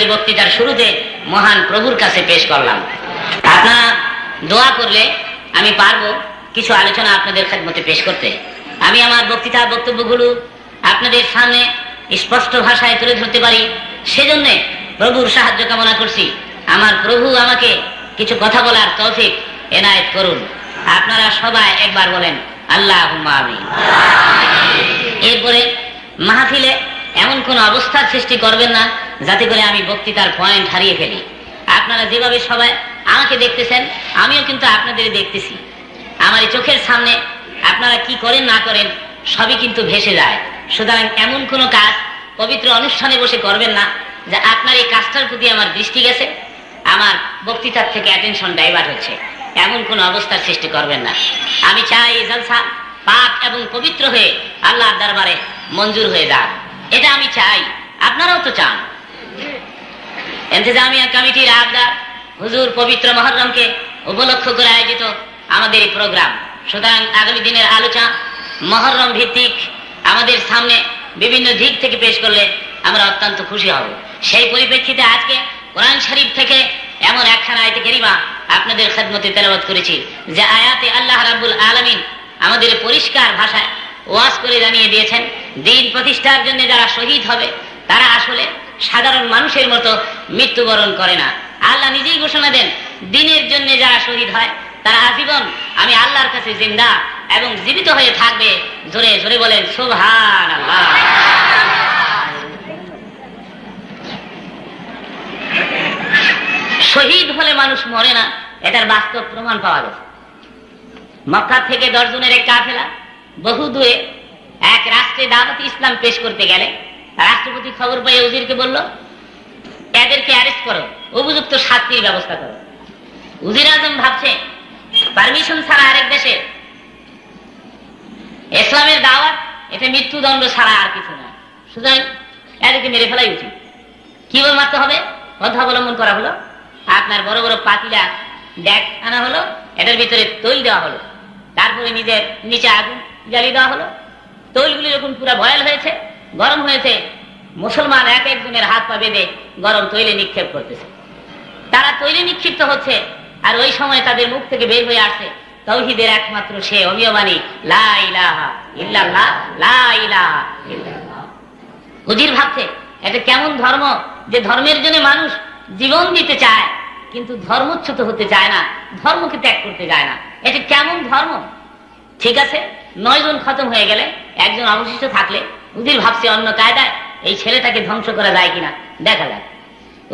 আজকের বক্তৃতার শুরুতে মহান প্রভুর কাছে পেশ করলাম। আপনারা দোয়া করলে আমি পারব কিছু আলোচনা আপনাদের খেদমতে পেশ করতে। আমি আমার বক্তৃতা বক্তব্যগুলো আপনাদের সামনে স্পষ্ট ভাষায় তুলে ধরতে পারি। সেজন্য প্রভুর সাহায্য কামনা করছি। আমার প্রভু আমাকে কিছু কথা বলার তৌফিক এনায়েত করুন। আপনারা সবাই একবার বলেন আল্লাহ আমি এরপরে মাহফিলে এমন কোন অবস্থার সৃষ্টি করবেন না যাতে করে আমি বক্তৃতার পয়েন্ট হারিয়ে ফেলি। আপনারা যেভাবে সবাই আমাকে দেখতেছেন, আমিও কিন্তু আপনাদের দেখতেছি। আমার এই চোখের সামনে আপনারা কি করেন, না করেন, সবই কিন্তু ভেসে যায়। সুতরাং এমন কোনো কাজ পবিত্র অনুষ্ঠানে বসে করবেন না, যে আপনার এই কাজটার প্রতি আমার দৃষ্টি গেছে, আমার বক্তৃতার থেকে অ্যাটেনশন ডাইভার্ট হচ্ছে। এমন কোন অবস্থার সৃষ্টি করবেন না। আমি চাই এই জলসা পাক এবং পবিত্র হয়ে আল্লাহর দরবারে মঞ্জুর হয়ে যাক। এটা আমি চাই। আপনারাও তো চান। এন্তেজামিয়া কমিটির আবদার হুজুর পবিত্র মহরমকে উপলক্ষ করে আয়োজিত আমাদের এই প্রোগ্রাম। সুতরাং আগামী দিনের আলোচনা মহরম ভিত্তিক আমাদের সামনে বিভিন্ন দিক থেকে পেশ করলে আমরা অত্যন্ত খুশি হব। সেই পরিপ্রেক্ষিতে আজকে কোরআন শরীফ থেকে এমন একখানা আয়তে কেরিমা আপনাদের খেদমতে তেলাবাদ করেছি, যে আয়াতে আল্লাহ রাব্বুল আলামিন আমাদের পরিষ্কার ভাষায় ওয়াজ করে জানিয়ে দিয়েছেন, দিন প্রতিষ্ঠার জন্য যারা শহীদ হবে, তারা আসলে সাধারণ মানুষের মতো মৃত্যুবরণ করে না। আল্লাহ নিজেই ঘোষণা দেন, দিনের জন্য যারা শহীদ হয়, তারা আজীবন আমি আল্লাহর কাছে জিন্দা এবং জীবিত হয়ে থাকবে, জোরে জোরে বলেন সুবহান আল্লাহ শহীদ হলে মানুষ মরে না, এটার বাস্তব প্রমাণ পাওয়া গেছে। মক্কা থেকে দশজনের এক কাফেলা বহু দূরে এক রাষ্ট্রে দাওয়াতি ইসলাম পেশ করতে গেলে রাষ্ট্রপতি খবর পেয়ে উজিরকে বলল, এদেরকে অ্যারেস্ট করো, উপযুক্ত শাস্তির ব্যবস্থা করো। উজির আজম ভাবছে পারমিশন ছাড়া আরেক দেশে ইসলামের দাওয়াত এটা মৃত্যুদণ্ড ছাড়া আর কিছু না সুতরাং এদেরকে মেরে ফেলাই উচিত। কীভাবে মারতে হবে? পথ অবলম্বন করা হলো। আপনার বড় বড় পাতিলা ড্যাক আনা হলো, এটার ভিতরে তৈল দেওয়া হলো। তারপরে নিজের নিচে আগুন জ্বালিয়ে দেওয়া হলো। তৈলগুলি যখন পুরো বয়াল হয়েছে, গরম হয়েছে, মুসলমান এক একজনের হাত পা বেঁধে গরম তৈলে নিক্ষেপ করতেছে। তারা তৈলে নিক্ষিপ্ত হচ্ছে, আর ওই সময় তাদের মুখ থেকে বের হয়ে আসছে তৌহিদের একমাত্র সে অমিয়মানি হুজির ভাবছে, এটা কেমন ধর্ম যে ধর্মের জন্য মানুষ জীবন দিতে চায়, কিন্তু ধর্মচ্যুত হতে চায় না, ধর্মকে ত্যাগ করতে যায় না? এটা কেমন ধর্ম? ঠিক আছে, নয় জন খতম হয়ে গেলে একজন অবশিষ্ট থাকলে উজির ভাবছে অন্য কায়দায় এই ছেলেটাকে ধ্বংস করা যায় কিনা। দেখা যাক।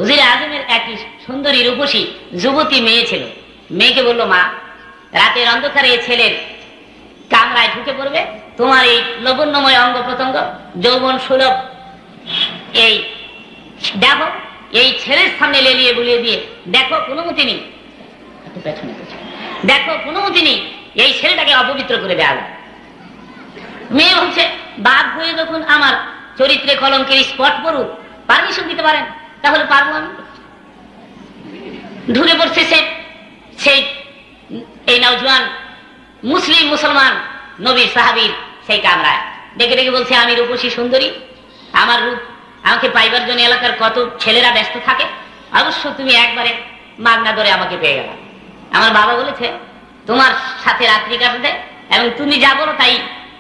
উজির আজমের একটি সুন্দরী রূপসী যুবতী মেয়ে ছিল। মেয়েকে বলল, মা, রাতের অন্ধকারে এই ছেলের কামরায় ঢুকে পড়বে। তোমার এই লবণ্যময় অঙ্গ প্রত্যঙ্গ যৌবন সুলভ। এই দেখো, এই ছেলের সামনে লেলিয়ে বুলিয়ে দিয়ে, দেখো, কোনো মতি নেই। দেখো, কোনো মতি নেই এই ছেলেটাকে অপবিত্র করে দেওয়া মেয়ে হচ্ছে বাপ হয়ে যখন আমার চরিত্রে কলঙ্কের স্পট পড়ুক পারমিশন দিতে পারেন? তাহলে পারব আমি। ঢুকে পড়ছে সে, সেই, এই নওজোয়ান মুসলিম মুসলমান নবীর সাহাবীর সেই কামরায়। ডেকে ডেকে বলছে, আমি রূপসী সুন্দরী। আমার রূপ, আমাকে পাইবার জন্য এলাকার কত ছেলেরা ব্যস্ত থাকে, অবশ্য তুমি একবারে মাগনা ধরে আমাকে পেয়ে গেল। আমার বাবা বলেছে তোমার সাথে রাত্রি কাটাতে এবং তুমি যা বলো তাই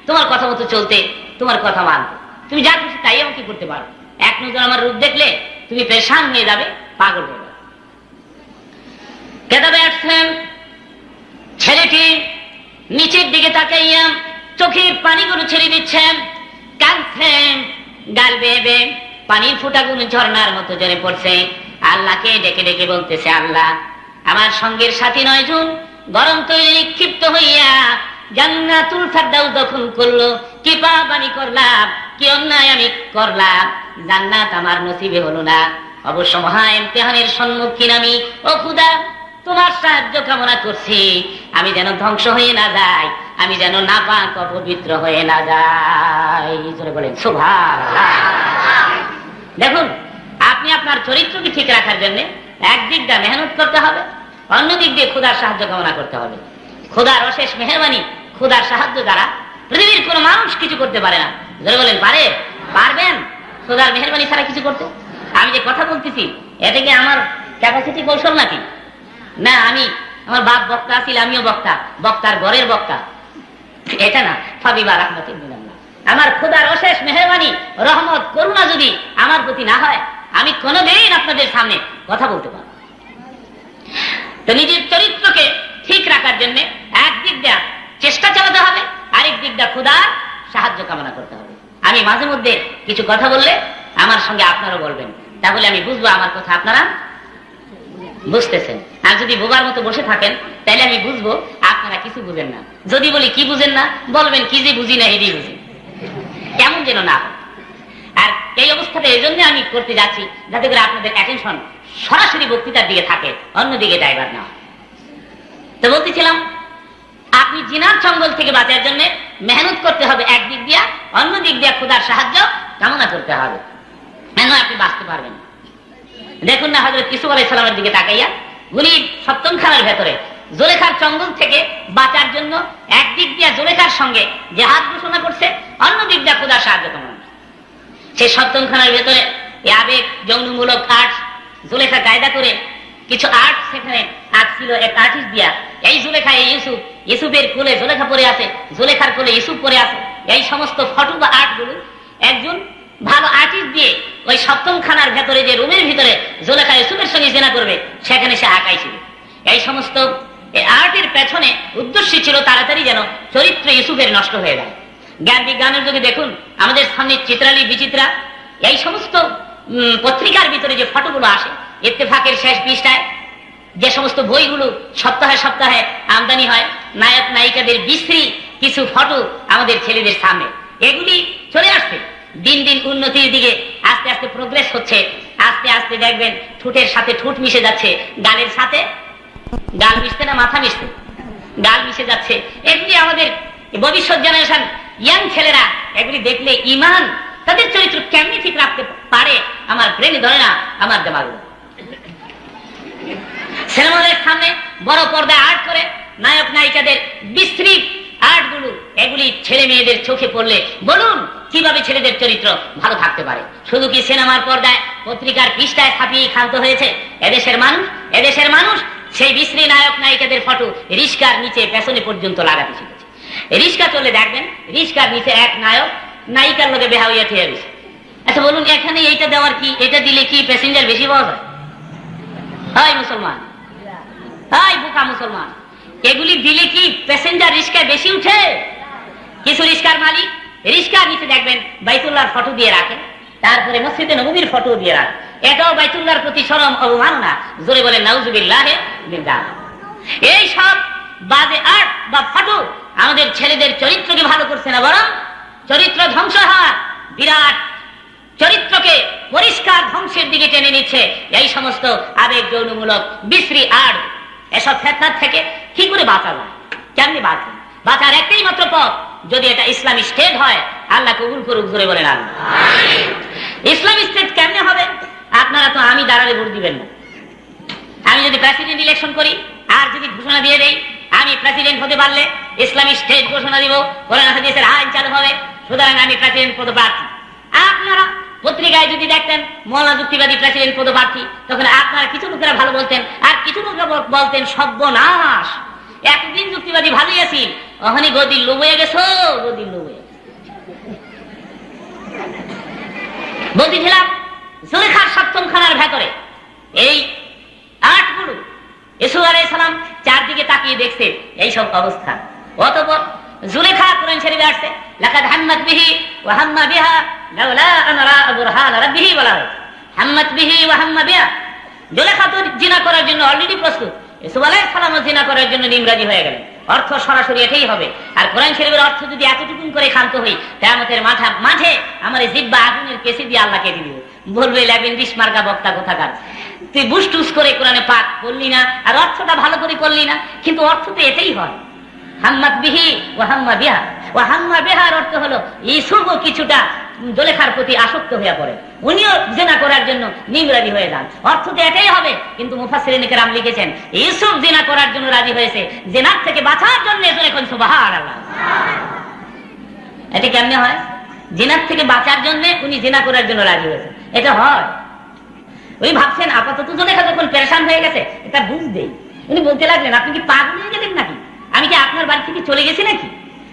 তোমার কথা মতো চলতে তোমার কথা মানতে তুমি যা খুশি তাই আমাকে করতে পারো। এক নজর আমার রূপ দেখলে তুমি পেশান হয়ে যাবে, পাগল হয়ে যাবে। আসছেন, ছেলেটি নিচের দিকে তাকাইয়া চোখের পানিগুলো ছেড়ে দিচ্ছেন। কাঁদছেন গাল বেয়ে পানির ফুটাগুলো ঝর্ণার মতো জরে পড়ছে। আল্লাহকে ডেকে ডেকে বলতেছে, আল্লাহ, আমার সঙ্গের সাথী নয় জন গরম তৈরি নিক্ষিপ্ত হইয়া জান্নাতুল ফারদাউস দখল করল। কি পাবানি করলাম, কি অন্যায় আমি করলাম, জান্নাত আমার নসিবে হলো না। অবশ্য মহা ইমতিহানের সম্মুখীন আমি। ও খুদা, তোমার সাহায্য কামনা করছি। আমি যেন ধ্বংস হয়ে না যাই, আমি যেন নাপাক অপবিত্র হয়ে না যাই। বলেন সুভাষ দেখুন, আপনি আপনার চরিত্রকে ঠিক রাখার জন্য একদিক দিয়ে মেহনত করতে হবে অন্য দিক দিয়ে খুদার সাহায্য কামনা করতে হবে। খুদার অশেষ মেহরবানি খুদার সাহায্য দ্বারা পৃথিবীর কোনো মানুষ কিছু করতে পারে না। জোরে বলেন, পারে? পারবেন? খুদার মেহরবানি ছাড়া কিছু করতে? আমি যে কথা বলতেছি এটা কি আমার ক্যাপাসিটি কৌশল নাকি? না, আমি আমার বাপ বক্তা ছিল আমিও বক্তা। বক্তার ঘরের বক্তা। এটা না, ফাবিবা রাহমাতি আমার খোদার অশেষ মেহরবানি, রহমত, করুণা যদি আমার প্রতি না হয়, আমি কোনোদিন আপনাদের সামনে কথা বলতে পারব। তো নিজের চরিত্রকে ঠিক রাখার জন্য একদিক দেয়া চেষ্টা চালাতে হবে, আরেক দিক দেয়া খুদার সাহায্য কামনা করতে হবে। আমি মাঝে মধ্যে কিছু কথা বললে আমার সঙ্গে আপনারাও বলবেন। তাহলে আমি বুঝব আমার কথা আপনারা বুঝতেছেন। আর যদি বোবার মতো বসে থাকেন, তাহলে আমি বুঝব আপনারা কিছু বুঝেন না। যদি বলি কি বুঝেন না, বলবেন কি যে বুঝি না, এটাই বুঝি। কেমন যেন না আর এই অবস্থাটা এই জন্য আমি করতে যাচ্ছি, যাতে করে আপনাদের অ্যাটেনশন সরাসরি বক্তৃতার দিকে থাকে, অন্যদিকে ড্রাইভার না। তো বলতেছিলাম, আপনি জিনার চঙ্গল থেকে বাঁচার জন্য মেহনত করতে হবে একদিক দিয়া অন্য দিক দিয়া খোদার সাহায্য কামনা করতে হবে। কেন আপনি বাঁচতে পারবেন দেখুন না হজরত ইসুফ আলাই সালামের দিকে তাকাইয়া গুলি সপ্তম খানার ভেতরে জোলেখার চঙ্গল থেকে বাঁচার জন্য একদিক দিয়া জোলেখার সঙ্গে যে হাত ঘোষণা করছে অন্য দিক দিয়া খোদার সাহায্য কামনা। সেই সপ্তম খানার ভেতরে আবেগ, যৌনমূলক আর্ট জুলেখা কায়দা করে কিছু আর্ট সেখানে আঁকছিল এক আর্টিস্ট দিয়া। এই জুলেখা, এই ইউসুফ, ইউসুফের কোলে জুলেখা পরে আছে, জুলেখার কোলে ইউসুফ পরে আছে। এই সমস্ত ফটো বা আর্টগুলো একজন ভালো আর্টিস্ট দিয়ে ওই সপ্তম খানার ভেতরে যে রুমের ভিতরে জুলেখা ইউসুফের সঙ্গে জেনা করবে, সেখানে সে আঁকাইছিল এই সমস্ত আর্টের পেছনে উদ্দেশ্য ছিল তাড়াতাড়ি যেন চরিত্র ইউসুফের নষ্ট হয়ে যায়। জ্ঞান বিজ্ঞানের যুগে দেখুন, আমাদের সামনে চিত্রালী বিচিত্রা, এই সমস্ত পত্রিকার ভিতরে যে ফটোগুলো আসে, ইত্তেফাকের শেষ পৃষ্ঠায়, যে সমস্ত বইগুলো সপ্তাহে সপ্তাহে আমদানি হয়, নায়ক, নায়িকাদের বিশ্রী কিছু ফটো আমাদের ছেলেদের সামনে। এগুলি চলে আসছে। দিন দিন উন্নতির দিকে আস্তে আস্তে প্রোগ্রেস হচ্ছে। আস্তে আস্তে দেখবেন ঠোঁটের সাথে ঠোঁট মিশে যাচ্ছে, গালের সাথে গাল মিশতে না মাথা মিশতে? গাল মিশে যাচ্ছে। এগুলি আমাদের ভবিষ্যৎ জেনারেশন ইয়াং ছেলেরা, এগুলি দেখলে ইমান তাদের চরিত্র কেমনি ঠিক রাখতে পারে, আমার ব্রেনে ধরে না, আমার দেমাগ সিনেমা সামনে বড় পর্দায় আর্ট করে নায়ক, নায়িকাদের বিশ্রী আর্টগুলো এগুলি ছেলে মেয়েদের চোখে পড়লে বলুন, কীভাবে ছেলেদের চরিত্র ভালো থাকতে পারে? শুধু কি সিনেমার পর্দায় পত্রিকার পৃষ্ঠায় ছাপিয়ে ক্ষান্ত হয়েছে? এদেশের মানুষ এদেশের মানুষ সেই বিশ্রী নায়ক, নায়িকাদের ফটো রিস্কার নিচে পেছনে পর্যন্ত লাগাতে শিখেছে। রিস্কা চলে দেখবেন, রিস্কার নিচে এক নায়ক নায়িকার লোকে বেহা হইয়া ঠিক গেছে আচ্ছা বলুন এখানে এইটা দেওয়ার কি, এটা দিলে কি প্যাসেঞ্জার বেশি পাওয়া যায়? হয় মুসলমান। হয় বোকা মুসলমান। এগুলি দিলে কি প্যাসেঞ্জার রিস্কায় বেশি উঠে? কিছু রিস্কার মালিক রিস্কার নিচে দেখবেন, বাইতুল্লাহর ফটো দিয়ে রাখেন তারপরে মসজিদে নবীর ফটো দিয়ে রাখেন এটাও বাইতুল্লাহর প্রতি সরম অবমাননা। জোরে বলে নাউজুবিল্লাহে বিল্লাহ এই সব বাজে আর্ট বা ফটো আমাদের ছেলেদের চরিত্রকে ভালো করছে না বরং চরিত্র ধ্বংস হওয়ার বিরাট চরিত্রকে পরিষ্কার ধ্বংসের দিকে টেনে নিচ্ছে। এই সমস্ত আবেগ যৌনমূলক বিশ্রী আর্ট এসব ফেতনার থেকে কি করে বাঁচাবো? কেমনি বাঁচবে? বাঁচার একটাই মাত্র পথ। যদি এটা ইসলামী স্টেট হয় আল্লাহ কবুল করুক জোরে বলেন আল্লাহ। ইসলামী স্টেট কেমনে হবে? আপনারা তো আমি দাঁড়ালে ভোট দিবেন না। আমি যদি প্রেসিডেন্ট ইলেকশন করি আর যদি ঘোষণা দিয়ে দেই আমি প্রেসিডেন্ট হতে পারলে ইসলামী স্টেট ঘোষণা দিব কোরআন হাদিসের আইন চালু হবে। সুতরাং আমি প্রেসিডেন্ট পদপ্রার্থী। আপনারা পত্রিকায় যদি দেখতেন মৌলা যুক্তিবাদী প্রেসিডেন্ট পদপ্রার্থী, তখন আপনারা কিছু লোকেরা ভালো বলতেন আর কিছু লোকেরা বলতেন সর্বনাশ। এতদিন যুক্তিবাদী ভালোই আছি। ওখানে গদির লোভ হয়ে গেছো, গদির লোভ হয়ে বলতেছিলাম, জুলেখার সপ্তম খানার ভেতরে, এই আটগুলো ইসু আলাই সালাম চারদিকে তাকিয়ে দেখছে এই সব অবস্থা। অতপর জুলেখা কোরআন শরীফে আসছে, লাকাদ হাম্মাত বিহি ওয়া হাম্মা বিহা লাউলা আন বুরহান রাব্বিহি বলা হয়েছে। হাম্মাত বিহি ওয়া হাম্মা বিহা। জুলেখা তো জিনা করার জন্য অলরেডি প্রস্তুত। আলাইহিস সালামও জিনা করার জন্য নিমরাজি হয়ে গেলেন। অর্থ সরাসরি এটাই হবে। আর কোরআন শরীফের অর্থ যদি এতটুকুন করে ক্ষান্ত হই, কেয়ামতের মাথা মাঝে আমার জিব্বা আগুনের কেসে দিয়ে আল্লাহ কেটে দিব। বলবে বিশ মার্কা বক্তা কোথাকার তুই বুস টুস করে কোরআনে পাক করলি না, আর অর্থটা ভালো করে করলি না, কিন্তু অর্থ তো এটাই হয়। আসক্ত হয়ে উনিও জেনা করার জন্য হয়ে অর্থ তো এটাই হবে, কিন্তু কেরাম লিখেছেন রাজি হয়েছে, জেনার থেকে বাঁচার জন্য সুবহানাল্লাহ। এটা কেমনে হয়? জেনার থেকে বাঁচার জন্য উনি জেনা করার জন্য রাজি হয়েছে এটা হয়। উনি ভাবছেন, আপাতত জলেখা যখন পেরেশান হয়ে গেছে, এটা বুঝবেই উনি বলতে লাগলেন, আপনি কি পাগল হয়ে গেলেন নাকি? আমি কি আপনার বাড়ি থেকে চলে গেছি নাকি?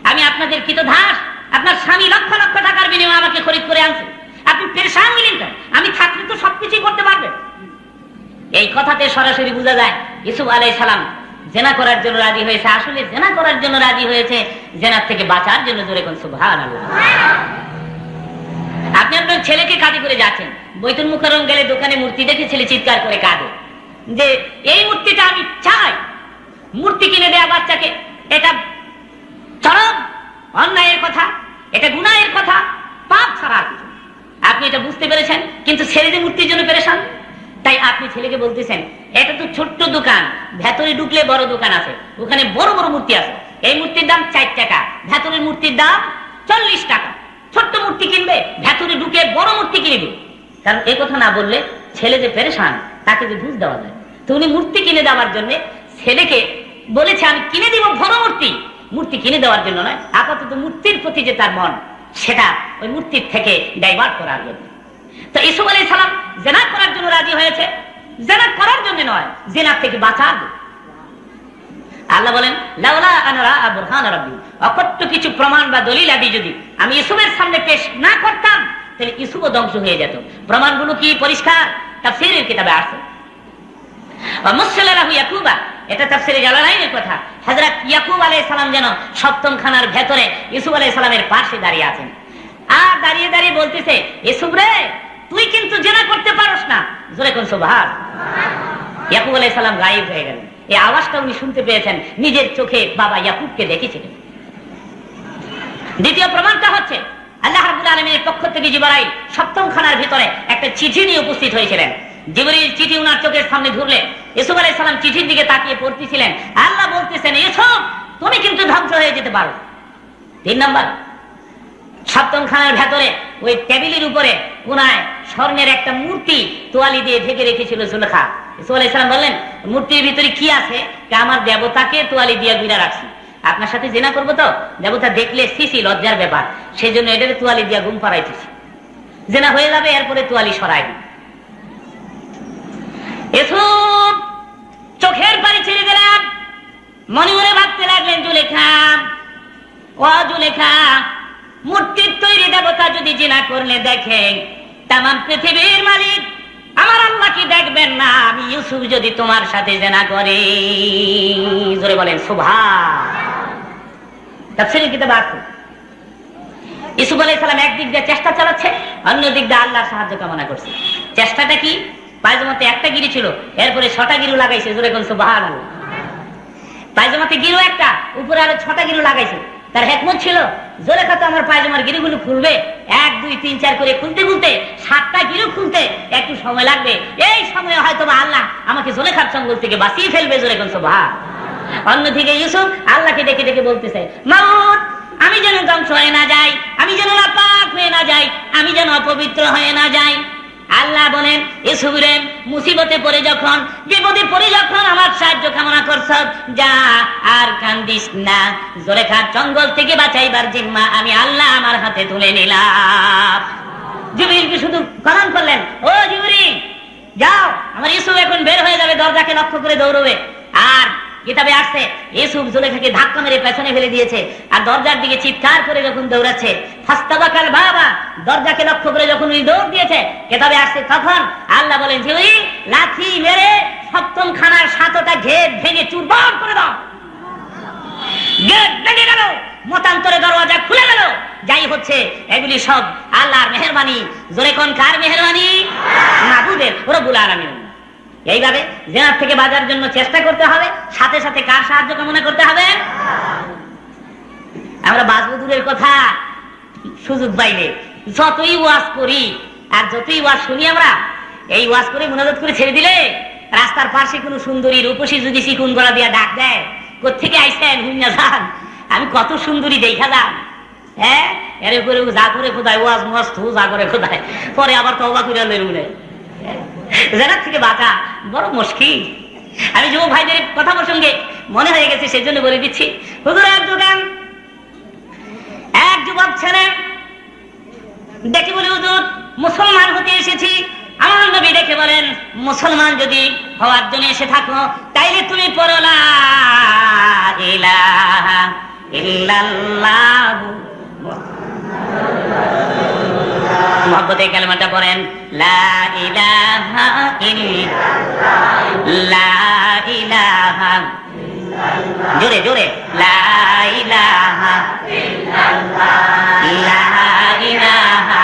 আমি আপনাদের কৃত ধাস আপনার স্বামী লক্ষ লক্ষ টাকার বিনিময়ে আমাকে খরিদ করে আনছে। আপনি পেরেশান কেন? আমি থাকলে তো সবকিছুই করতে পারবেন এই কথাতে সরাসরি বোঝা যায় ইসুফ আলাই সালাম জেনা করার জন্য রাজি হয়েছে। আসলে জেনা করার জন্য রাজি হয়েছে, জেনার থেকে বাঁচার জন্য জোরে কোন সুভান আপনি আপনার ছেলেকে কাঁদি করে যাচ্ছেন। বৈতুল মুখরম গেলে দোকানে মূর্তি দেখে ছেলে চিৎকার করে কাঁদে। যে, এই মূর্তিটা আমি চাই। মূর্তি কিনে দেয়া বাচ্চাকে। এটা চরম অন্যায়ের কথা, এটা গুনাহের কথা, পাপ ছাড়া কিছু আপনি এটা বুঝতে পেরেছেন, কিন্তু ছেলে যে মূর্তির জন্য পেরেছেন তাই আপনি ছেলেকে বলতেছেন, এটা তো ছোট্ট দোকান, ভেতরে ঢুকলে বড় দোকান আছে, ওখানে বড় বড় মূর্তি আছে। এই মূর্তির দাম চার টাকা, ভেতরের মূর্তির দাম চল্লিশ টাকা। ছোট্ট মূর্তি কিনবে, ভেতরে ঢুকে বড় মূর্তি কিনে দিবে। কারণ এই কথা না বললে ছেলে যে পেরেশান, তাকে যে বুঝ দেওয়া যায়। তো উনি মূর্তি কিনে দেওয়ার জন্য ছেলেকে বলেছে, আমি কিনে দিব বড় মূর্তি। মূর্তি কিনে দেওয়ার জন্য নয়, আপাতত মূর্তির প্রতি যে তার মন, সেটা ওই মূর্তির থেকে ডাইভার্ট করার জন্য। তো ইসুফ আলাই সালাম জেনা করার জন্য রাজি হয়েছে। জেনা করার জন্য নয় জেনার থেকে বাঁচার আল্লাহ বলেন লাউলা কিছু প্রমাণ বা দলিল আদি যদি আমি ইসুফের সামনে পেশ না করতাম, তাহলে ইসুফও ধ্বংস হয়ে যেত। প্রমাণগুলো কি পরিষ্কার? তাফসীরের কিতাবে এটা তাফসীরে জালালাইনের কথা। হযরত ইয়াকুব আলাইহিস সালাম যেন সপ্তম খানার ভেতরে ইসুফ আলাইহিস সালামের পাশে দাঁড়িয়ে আছেন। আর দাঁড়িয়ে দাঁড়িয়ে বলতেছে ইসুফ রে, তুই কিন্তু জেনা করতে পারস না। জোরে কোন সুবহান। ইয়াকুব আলাইহিস সালাম গায়েব হয়ে গেলেন। এই আওয়াজটা উনি শুনতে পেয়েছেন, নিজের চোখে বাবা ইয়াকুবকে দেখেছিলেন। দ্বিতীয় প্রমাণটা হচ্ছে, আল্লাহ রাব্বুল আলামিনের পক্ষ থেকে জিবরাইল সপ্তম খানার ভিতরে একটা চিঠি নিয়ে উপস্থিত হয়েছিলেন। জিবরিল চিঠি উনার চোখের সামনে ধরলেন ইসুফ আলাইহিস সালাম চিঠির দিকে তাকিয়ে পড়তেছিলেন। আল্লাহ বলতেছেন ইসুফ তুমি কিন্তু ধ্বংস হয়ে যেতে পারো। তিন নাম্বার, সপ্তম খানার ভেতরে ওই টেবিলের উপরে কোনায় স্বর্ণের একটা মূর্তি তোয়ালি দিয়ে ঢেকে রেখেছিল সুলেখা ইসুফ আলাইহিস সালাম বললেন, মূর্তির ভিতরে কি আছে? আমার দেবতাকে তোয়ালি দিয়ে গুইরা রাখছি। আপনার সাথে জেনা করব তো? দেবতা দেখলে সিসি, লজ্জার ব্যাপার। সেই জন্য এটাকে তোয়ালি দিয়ে ঘুম পাড়াইতেছি। জেনা হয়ে যাবে, এরপরে তোয়ালি সরাই দিই এসব চোখের পানি ছেড়ে দিলাম মনে মনে ভাবতে লাগলেন, জুলেখা, ও জুলেখা, মূর্তির তৈরি দেবতা যদি জিনা করলে দেখেন তাম পৃথিবীর মালিক, আমার আল্লাহ কি দেখবেন না? আমি ইউসুফ যদি তোমার সাথে জেনা করি। জোরে বলেন তাফসীরের কিতাবে আছে। ইসুফ আলাইহিস সালাম একদিক দিয়ে চেষ্টা চালাচ্ছে অন্য দিক দিয়ে আল্লাহর সাহায্য কামনা করছে। চেষ্টাটা কি? পায়জামাতে একটা গিরি ছিল, এরপরে ছটা গিরু লাগাইছে, জোরে কোন সুবহানাল্লাহ। পায়জামাতে গিরু একটা, উপরে আরও ছটা গিরু লাগাইছে। তার হেকমত ছিল, জোরে তো আমার পায়জামার গিরিগুলো খুলবে। এক, দুই, তিন, চার করে খুলতে খুলতে, সাতটা গিরু খুলতে একটু সময় লাগবে। এই সময় হয়তো বা আল্লাহ আমাকে জোলেখার চঙ্গল থেকে বাঁচিয়ে ফেলবে, জোরে কোন সুবহা অন্যদিকে ইউসুফ আল্লাহকে ডেকে ডেকে বলতেছে, মাউত, আমি যেন ধ্বংস হয়ে না যাই, আমি যেন নাপাক হয়ে না যাই, আমি যেন অপবিত্র হয়ে না যাই। আল্লাহ বলেন ইসুরে মুসিবতে পড়ে যখন বিপদে পড়ে যখন আমার সাহায্য কামনা করছ, যা আর কান্দিস না। জোরেখার জঙ্গল থেকে বাঁচাইবার জিম্মা আমি আল্লাহ আমার হাতে তুলে নিলাম। জিবরিলকে শুধু কলম করলেন, ও জিবরি, যাও, আমার ইসুফ এখন বের হয়ে যাবে দরজাকে লক্ষ্য করে দৌড়বে। আর কিতাবে আসছে ইসুফ জুলেখাকে ধাক্কা মেরে পেছনে ফেলে দিয়েছে আর দরজার দিকে চিৎকার করে যখন দৌড়াচ্ছে, ফাস্তাবাকাল বাবা, দরজাকে লক্ষ্য করে যখন উনি দৌড় দিয়েছে, কিতাবে আসছে তখন আল্লাহ বলেন, যে ওই লাথি মেরে সপ্তম খানার সাতটা ঘের ভেঙে চুরবার করে দাও। গেট ভেঙে গেল, মতান্তরে দরওয়াজা খুলে গেল। যাই হচ্ছে, এগুলি সব আল্লাহর মেহরবানি জোরে কোন কার মেহরবানি, মাবুদের রব্বুল আলামিন। এইভাবে জেনার থেকে বাজার জন্য চেষ্টা করতে হবে, সাথে সাথে কার সাহায্য কামনা করতে হবে? আমরা বাজবুদুরের কথা, সুযোগ পাইলে। যতই ওয়াজ করি, আর যতই ওয়াজ শুনি আমরা, এই ওয়াজ করে মুনাজাত করে ছেড়ে দিলে, রাস্তার পাশে কোনো সুন্দরী রূপসী যদি চিকুন গলা দিয়া ডাক দেয় কোথেকে আইসেন হুইনা যান? আমি কত সুন্দরী দেখা যান। হ্যাঁ? এর করে যা করে খোদায়, ওয়াজ থু যা করে খোদায়। পরে আবার তবা করে লড়ুলে থেকে বাঁচা বড় মুশকিল। আমি যুব ভাইদের কথা প্রসঙ্গে মনে হয়ে গেছে, সেজন্য বলে দিচ্ছি, হুজুর, এক দোকান এক যুবক ছেলে, দেখি বলি, হুজুর, মুসলমান হতে এসেছি। আমার নবী দেখে বলেন, মুসলমান যদি হওয়ার জন্য এসে থাকো, তাইলে তুমি পড়ো, লা ইলাহা ইল্লাল্লাহু মহব্বতে কালেমাটা পড়েন ইল্লাল্লাহ। জোরে জোরে। লা ইলাহা লা ইলাহা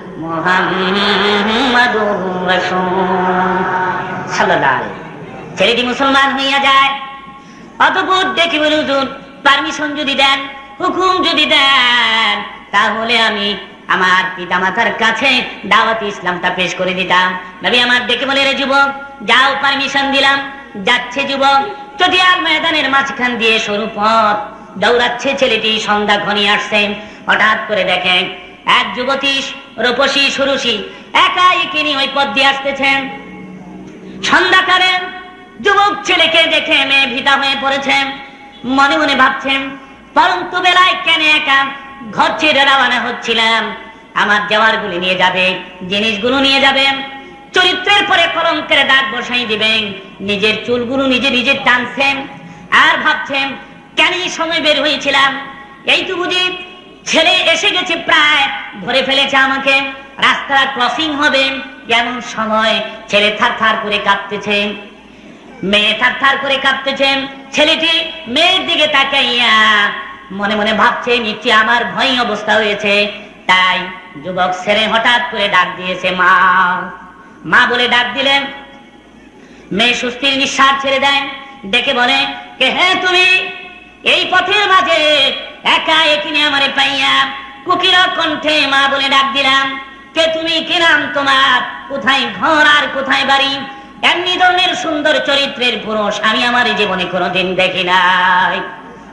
ছেলেটি মুসলমান হইয়া যায় অতপর দেখি বলে হুজুর পারমিশন যদি দেন হুকুম যদি দেন, তাহলে আমি আমার পিতা মাতার কাছে দাওয়াত ইসলামটা পেশ করে দিতাম। নবী আমার দেখে বলে রে, যুবক, যাও পারমিশন দিলাম, যাচ্ছে যুবক। যদি আর ময়দানের মাঝখান দিয়ে সরু পথ, দৌড়াচ্ছে ছেলেটি সন্ধ্যা ঘনিয়ে আসছেন হঠাৎ করে দেখেন, এক যুবতী রূপসী সুরুষী একা একিনি ওই পথ দিয়ে আসতেছেন। সন্ধ্যাকালে যুবক ছেলেকে দেখে মেয়ে ভিতা হয়ে পড়েছেন। মনে মনে ভাবছেন, পরন্তু বেলায় কেন একা ঘর ছেড়ে রওনা হচ্ছিলাম? আমার যাওয়ার গুলি নিয়ে যাবে, জিনিসগুলো নিয়ে যাবেন। চরিত্রের পরে কলঙ্কের দাগ বসাই দিবেন। নিজের চুলগুলো নিজে নিজে টানছেন। আর ভাবছেন কেন সময় বের হয়েছিলাম? এই তো বুঝি ছেলে এসে গেছে প্রায়, ধরে ফেলেছে আমাকে। রাস্তা ক্রসিং হবে এমন সময় ছেলে থার থার করে কাঁপতেছে। মেয়ে থার থার করে কাঁপতেছেন ছেলেটি মেয়ের দিকে তাকাইয়া মনে মনে ভাবছে, নিশ্চয় আমার ভয় অবস্থা হয়েছে। তাই যুবক ছেলে হঠাৎ করে ডাক দিয়েছে, মা। মা বলে ডাক দিলেন। মেয়ে সুস্থির নিঃশ্বাস ছেড়ে দেন ডেকে বলে, কে হ্যাঁ তুমি? এই পথের মাঝে একা এখানে আমারে পাইয়া কুকির কণ্ঠে মা বলে ডাক দিলাম, কে তুমি? কি নাম তোমার? কোথায় ঘর আর কোথায় বাড়ি? এমনি ধরনের সুন্দর চরিত্রের পুরুষ, আমি আমার জীবনে কোনোদিন দেখি নাই।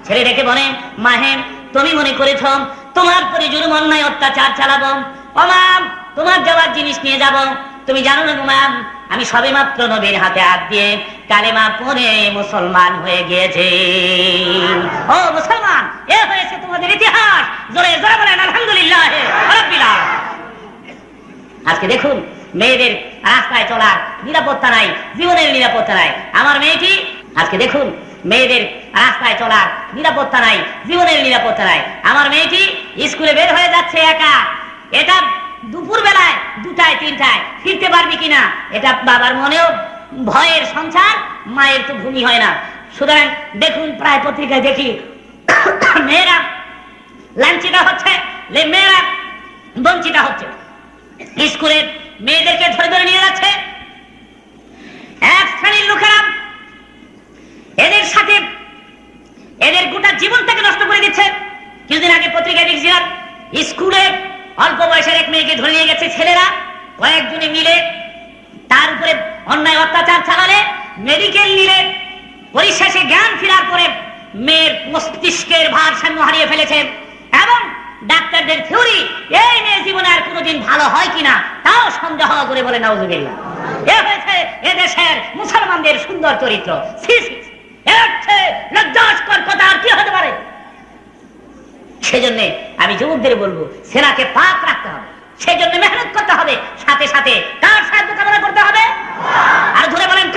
ছেলে ডেকে বলে মাহে তুমি মনে করেছ তোমার পরে জুলুম, অন্যায়, অত্যাচার চালাবো? অমাম তোমার যাওয়ার জিনিস নিয়ে যাব? তুমি জানো না আমি সবে মাত্র নবীর হাতে হাত দিয়ে কালেমা পরে মুসলমান হয়ে গিয়েছে। ও মুসলমান, এ হয়েছে তোমাদের ইতিহাস। জোরে জোরে বলেন, আলহামদুলিল্লাহ আজকে দেখুন, মেয়েদের রাস্তায় চলার নিরাপত্তা নাই, জীবনের নিরাপত্তা নাই। আমার মেয়েটি, আজকে দেখুন, মেয়েদের রাস্তায় চলার নিরাপত্তা নাই, জীবনের নিরাপত্তা নাই। আমার মেয়েটি স্কুলে বের হয়ে যাচ্ছে একা। এটা দুপুর বেলায় দুটায়, তিনটায়। ফিরতে পারবি কিনা? এটা বাবার মনেও ভয়ের সংসার, মায়ের তো ভূমি হয় না। সুতরাং দেখুন, প্রায় পত্রিকায় দেখি, মেয়েরা লাঞ্ছিত হচ্ছে মেয়েরা বঞ্চিত হচ্ছে। স্কুলের মেয়েদেরকে ধরে ধরে নিয়ে যাচ্ছে। এক শ্রেণির লোকেরা এদের সাথে, এদের গোটা জীবনটাকে নষ্ট করে দিচ্ছে। কিছুদিন আগে পত্রিকায় দেখছিলাম, স্কুলে অল্প বয়সের এক মেয়েকে ধরে নিয়ে গেছে ছেলেরা। কয়েকজনে মিলে তার উপরে অন্যায় অত্যাচার চালালে মেডিকেল নিলে, পরিশেষে জ্ঞান ফেরার পরে মেয়ের মস্তিষ্কের ভারসাম্য হারিয়ে ফেলেছে এবং ডাক্তারদের থিওরি এই মেয়ে জীবনে আর কোনোদিন ভালো হয় কিনা, তাও সন্দেহ করে বলে নাউজুবিল্লাহ। এ হয়েছে এদেশের মুসলমানদের সুন্দর চরিত্র। লজ্জাস্কর কথা, আর কি হতে পারে? সেজন্য আমি যুবকদের বলব, সেনাকে পাক রাখতে হবে। সেজন্য মেহনত করতে হবে, সাথে সাথে কার সাহায্য কামনা করতে হবে? আর ধরে বলেন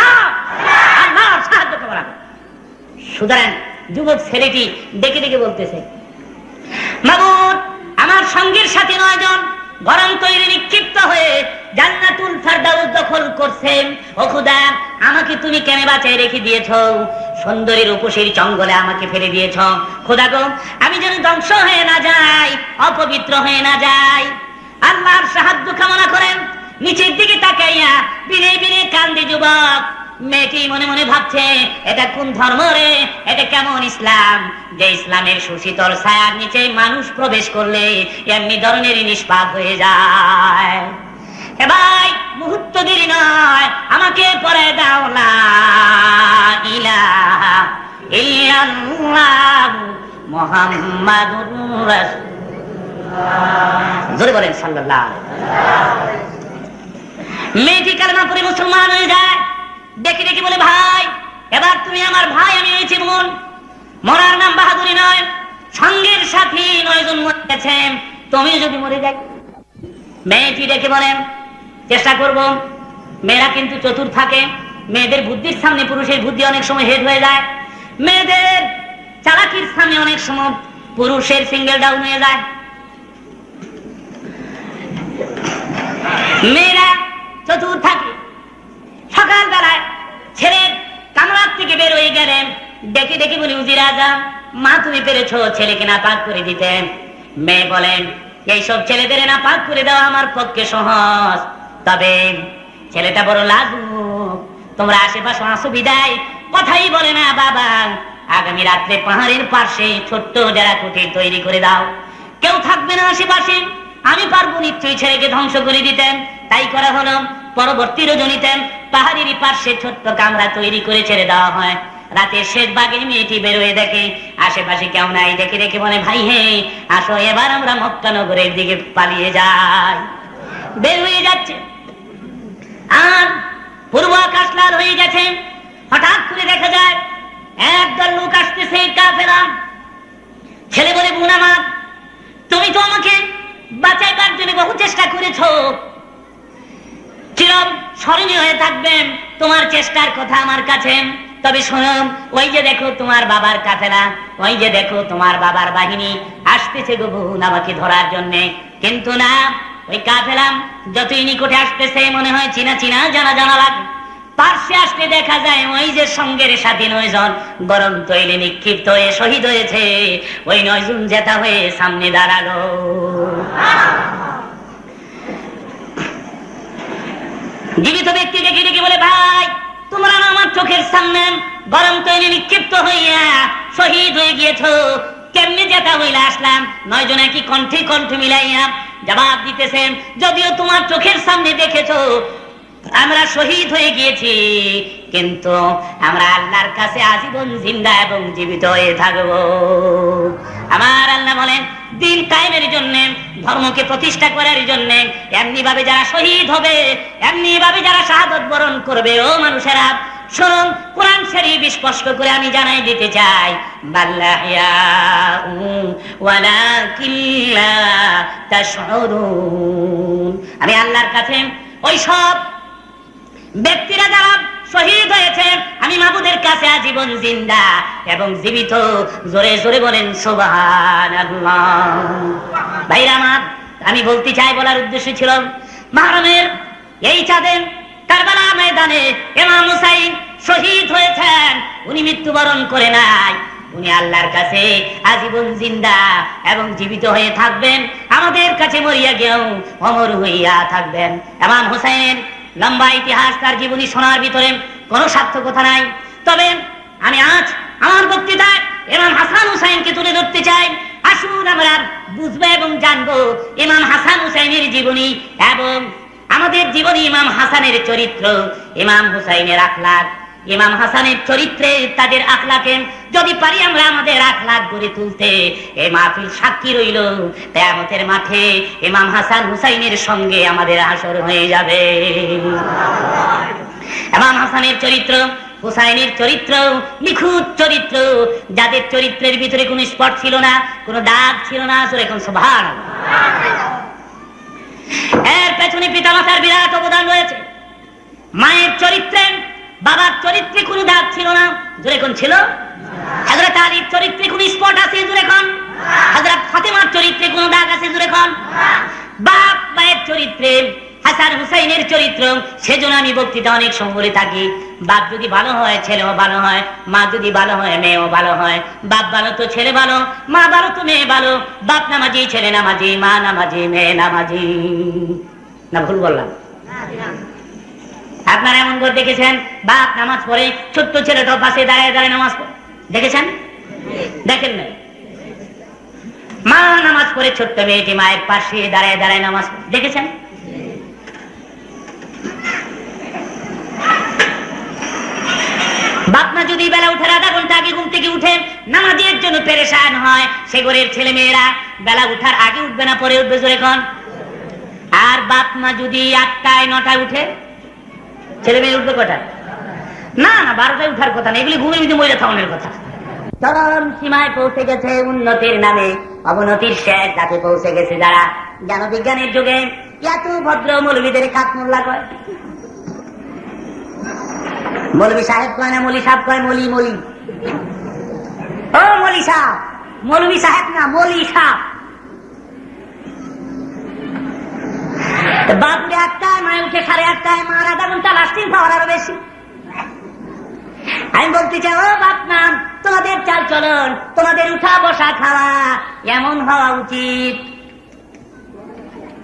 সাহায্য কামনা সুতরাং যুবক ছেলেটি দেখে দেখে বলতেছে মামুন আমার সঙ্গীর সাথে নয় নয়জন গরম তৈরি নিক্ষিপ্ত হয়ে জান্নাতুল ফারদাউস দখল করছেন। ও খুদা, আমাকে তুমি কেন বাঁচাই রেখে দিয়েছ? সুন্দরী রূপসীর জঙ্গলে আমাকে ফেলে দিয়েছ। খোদা গো, আমি যেন ধ্বংস হয়ে না যাই, অপবিত্র হয়ে না যাই। আল্লাহর সাহায্য কামনা করেন নিচের দিকে তাকাইয়া বিনে বিনে কান্দে যুবক। মেয়েটি মনে মনে ভাবছে, এটা কোন ধর্ম রে? এটা কেমন ইসলাম? যে ইসলামের সুশীতল ছায়ার নিচে মানুষ প্রবেশ করলে এমনি ধরনের নিষ্পাপ হয়ে যায়। এ ভাই, মুহূর্ত দেরি নয়, আমাকে পরে দাও না। ইলাহা ইল্লাল্লাহ মুহাম্মাদুর জোরে বলেন সাল্লাল্লাহু আলাইহি মেয়েটি কালমা পরে মুসলমান হয়ে যায়। দেখে দেখে বলে, ভাই, এবার তুমি আমার ভাই, আমি হয়েছি বোন মরার নাম বাহাদুরি নয়, সঙ্গের সাথী নয় জন মরে গেছেন তুমি যদি মরে যাই মেয়েটি ডেকে বলেন চেষ্টা করব। মেয়েরা কিন্তু চতুর থাকে। মেয়েদের বুদ্ধির সামনে পুরুষের বুদ্ধি অনেক সময় হেড হয়ে যায়। মেয়েদের চালাকির সামনে অনেক সময় পুরুষের সিঙ্গেল ডাউন হয়ে যায়। মেয়েরা চতুর থাকে। সকাল বেলায় ছেলে কামরার থেকে বের হয়ে গেলেন। ডেকে ডেকে বলি, উজির আজম, মা তুমি পেরেছ ছেলেকে না পাক করে দিতেন মেয়ে বলেন, এইসব ছেলেদের না পাক করে দেওয়া আমার পক্ষে সহজ। তবে ছেলেটা বড় লাজুক। তোমরা আশেপাশে আসো বিদায়। কথাই বলে না বাবা। আগামী রাত্রে পাহাড়ের পাশে ছোট্ট যারা কুটির তৈরি করে দাও। কেউ থাকবে না আশেপাশে। আমি পারব নিশ্চয়ই ছেলেকে ধ্বংস করে দিতেন তাই করা হলো। পরবর্তী রজনীতে পাহাড়ের পার্শ্বে ছোট্ট কামরা তৈরি করে ছেড়ে দেওয়া হয়। রাতের শেষ ভাগে মেয়েটি বেরোয় দেখে, আশেপাশে কেউ নাই? দেখে দেখে বলে, ভাই, হে, আসো, এবার আমরা মক্কা নগরের দিকে পালিয়ে যাই। বের হয়ে যাচ্ছে। আর পূর্ব আকাশ লাল হয়ে গেছে। হঠাৎ করে দেখা যায়, একদল লোক আসতেছে কাফেরা ছেলে বলে, বোন তুমি তো আমাকে বাঁচাইবার জন্য বহু চেষ্টা করেছ। চিরম স্মরণীয় হয়ে থাকবেন, তোমার চেষ্টার কথা আমার কাছে। তবে শোনো, ওই যে দেখো তোমার বাবার কাফেলা, ওই যে দেখো তোমার বাবার বাহিনী আসতেছে গো বোন আমাকে ধরার জন্য। কিন্তু না, ওই কাফেলাম যতই নিকটে আসতেছে, মনে হয় চিনা চিনা, জানা জানা লাগে। পার্শ্বে আসতে দেখা যায় ওই যে সঙ্গের সাথে নয়জন গরম তৈলে নিক্ষিপ্ত হয়ে শহীদ হয়েছে। ওই নয়জন জেতা হয়ে সামনে দাঁড়াল। জীবিত ব্যক্তি ডেকে ডেকে বলে, ভাই, তোমরা আমার চোখের সামনে গরম তৈরি নিক্ষিপ্ত হইয়া শহীদ হয়ে গিয়েছ। কেমনি যেটা হইলে আসলাম? নয় জনে কি কণ্ঠে কণ্ঠ মিলাইয়া জবাব দিতেছেন, যদিও তোমার চোখের সামনে দেখেছ, আমরা শহীদ হয়ে গিয়েছি, কিন্তু আমরা আল্লাহর কাছে আজীবন জিন্দা এবং জীবিত হয়ে থাকব। আমার আল্লাহ বলেন দিন কায়েমের জন্য, ধর্মকে প্রতিষ্ঠা করার জন্য। এমনি ভাবে যারা শহীদ হবে এমনি ভাবে যারা শাহাদত বরণ করবে, ও মানুষেরা শুনুন কোরআন শরীফ স্পষ্ট করে আমি জানাই দিতে চাই। আমি আল্লাহর কাছে ওই সব হয়েছে আমি মাবুদের কাছে আজীবন জিন্দা এবং জীবিত। জোরে জোরে বলেন সোবাহান ভাইরা আমার, আমি বলতে চাই বলার উদ্দেশ্য ছিল, মাহরমের এই চাঁদে কারবালা ময়দানে এমাম হুসাইন শহীদ হয়েছেন। উনি মৃত্যুবরণ করে নাই। উনি আল্লাহর কাছে আজীবন জিন্দা এবং জীবিত হয়ে থাকবেন। আমাদের কাছে মরিয়া গিয়েও অমর হইয়া থাকবেন। এমাম হুসাইনের লম্বা ইতিহাস তার জীবনী শোনার ভিতরে কোনো সার্থকতা নাই। তবে আমি আজ আমার বক্তৃতায় ইমাম হাসান হুসাইনকে তুলে ধরতে চাই। আসুন আমরা বুঝব এবং জানব ইমাম হাসান হুসাইনের জীবনী এবং আমাদের জীবনী ইমাম হাসানের চরিত্র, ইমাম হুসাইনের আখলাক। ইমাম হাসানের চরিত্রে তাদের আখলাকে যদি পারি আমরা আমাদের আখলাক গড়ে তুলতে এ মাহফিল সাক্ষী রইল। কেয়ামতের মাঠে ইমাম হাসান হুসাইনের সঙ্গে আমাদের আসর হয়ে যাবে। ইমাম হাসানের চরিত্র, হুসাইনের চরিত্র, নিখুঁত চরিত্র, যাদের চরিত্রের ভিতরে কোনো স্পট ছিল না, কোনো দাগ ছিল না এখন সভার এর পেছনে পিতামাতার বিরাট অবদান রয়েছে। মায়ের চরিত্রে, বাবার চরিত্রে কোনো দাগ ছিল না, জোরে কোন ছিল? হজরত আলীর চরিত্রে কোন স্পট আছে, জোরে কোন? হজরত ফাতেমার চরিত্রে কোন দাগ আছে, জোরে কোন? বাপ মায়ের চরিত্রে হাসান হুসাইনের চরিত্র, সেজন্য আমি বক্তৃতা অনেক সময় থাকি। বাপ যদি ভালো হয়, ছেলেও ভালো হয়, মা যদি ভালো হয়, মেয়েও ভালো হয়। বাপ ভালো তো ছেলে ভালো, মা ভালো তো মেয়ে ভালো। বাপ নামাজি, ছেলে নামাজি, মা নামাজি, মেয়ে নামাজি। না, ভুল বললাম। আপনারা এমন করে দেখেছেন? বাপ নামাজ পড়ে ছোট্ট ছেলেটাও পাশে দাঁড়ায় দাঁড়ায় নামাজ পড়ে। দেখেছেন? দেখেন না মা নামাজ পড়ে ছোট্ট মেয়েটি মায়ের পাশে দাঁড়ায় দাঁড়ায় নামাজ দেখেছেন? বাপমা যদি বেলা উঠার আধা ঘণ্টা আগে ঘুম থেকে উঠে নামাজের জন্য পেরেশান হয়, সে ঘরের ছেলে মেয়েরা বেলা উঠার আগে উঠবে না, পরে উঠবে জোরে কন। আর বাপ মা যদি আটটায়, নটায় উঠে ছেলে মেয়ে উঠবে কটায়? না না, বারোটায় উঠার কথা না, এগুলি ঘুমের ভিতরে মহিলা থাউনের কথা। চরম সীমায় পৌঁছে গেছে উন্নতির নামে, অবনতির শেষ যাতে পৌঁছে গেছে যারা। জ্ঞান বিজ্ঞানের যুগে এত ভদ্র মৌলবীদের খাত মোল্লা কয়। মৌলবী সাহেব কয় না, মলি সাহেব কয়, মলি মলি। ও মলি সাহেব মৌলবী সাহেব না, মলি সাহেব। বাপুরে আটটায় মায় উঠে সাড়ে আটটায় মার আধা ঘণ্টা লাস্টিং পাওয়ার আরও বেশি। আমি বলতে চাই, ও বাপ নাম তোমাদের চাল চলন, তোমাদের উঠা বসা খাওয়া এমন হওয়া উচিত।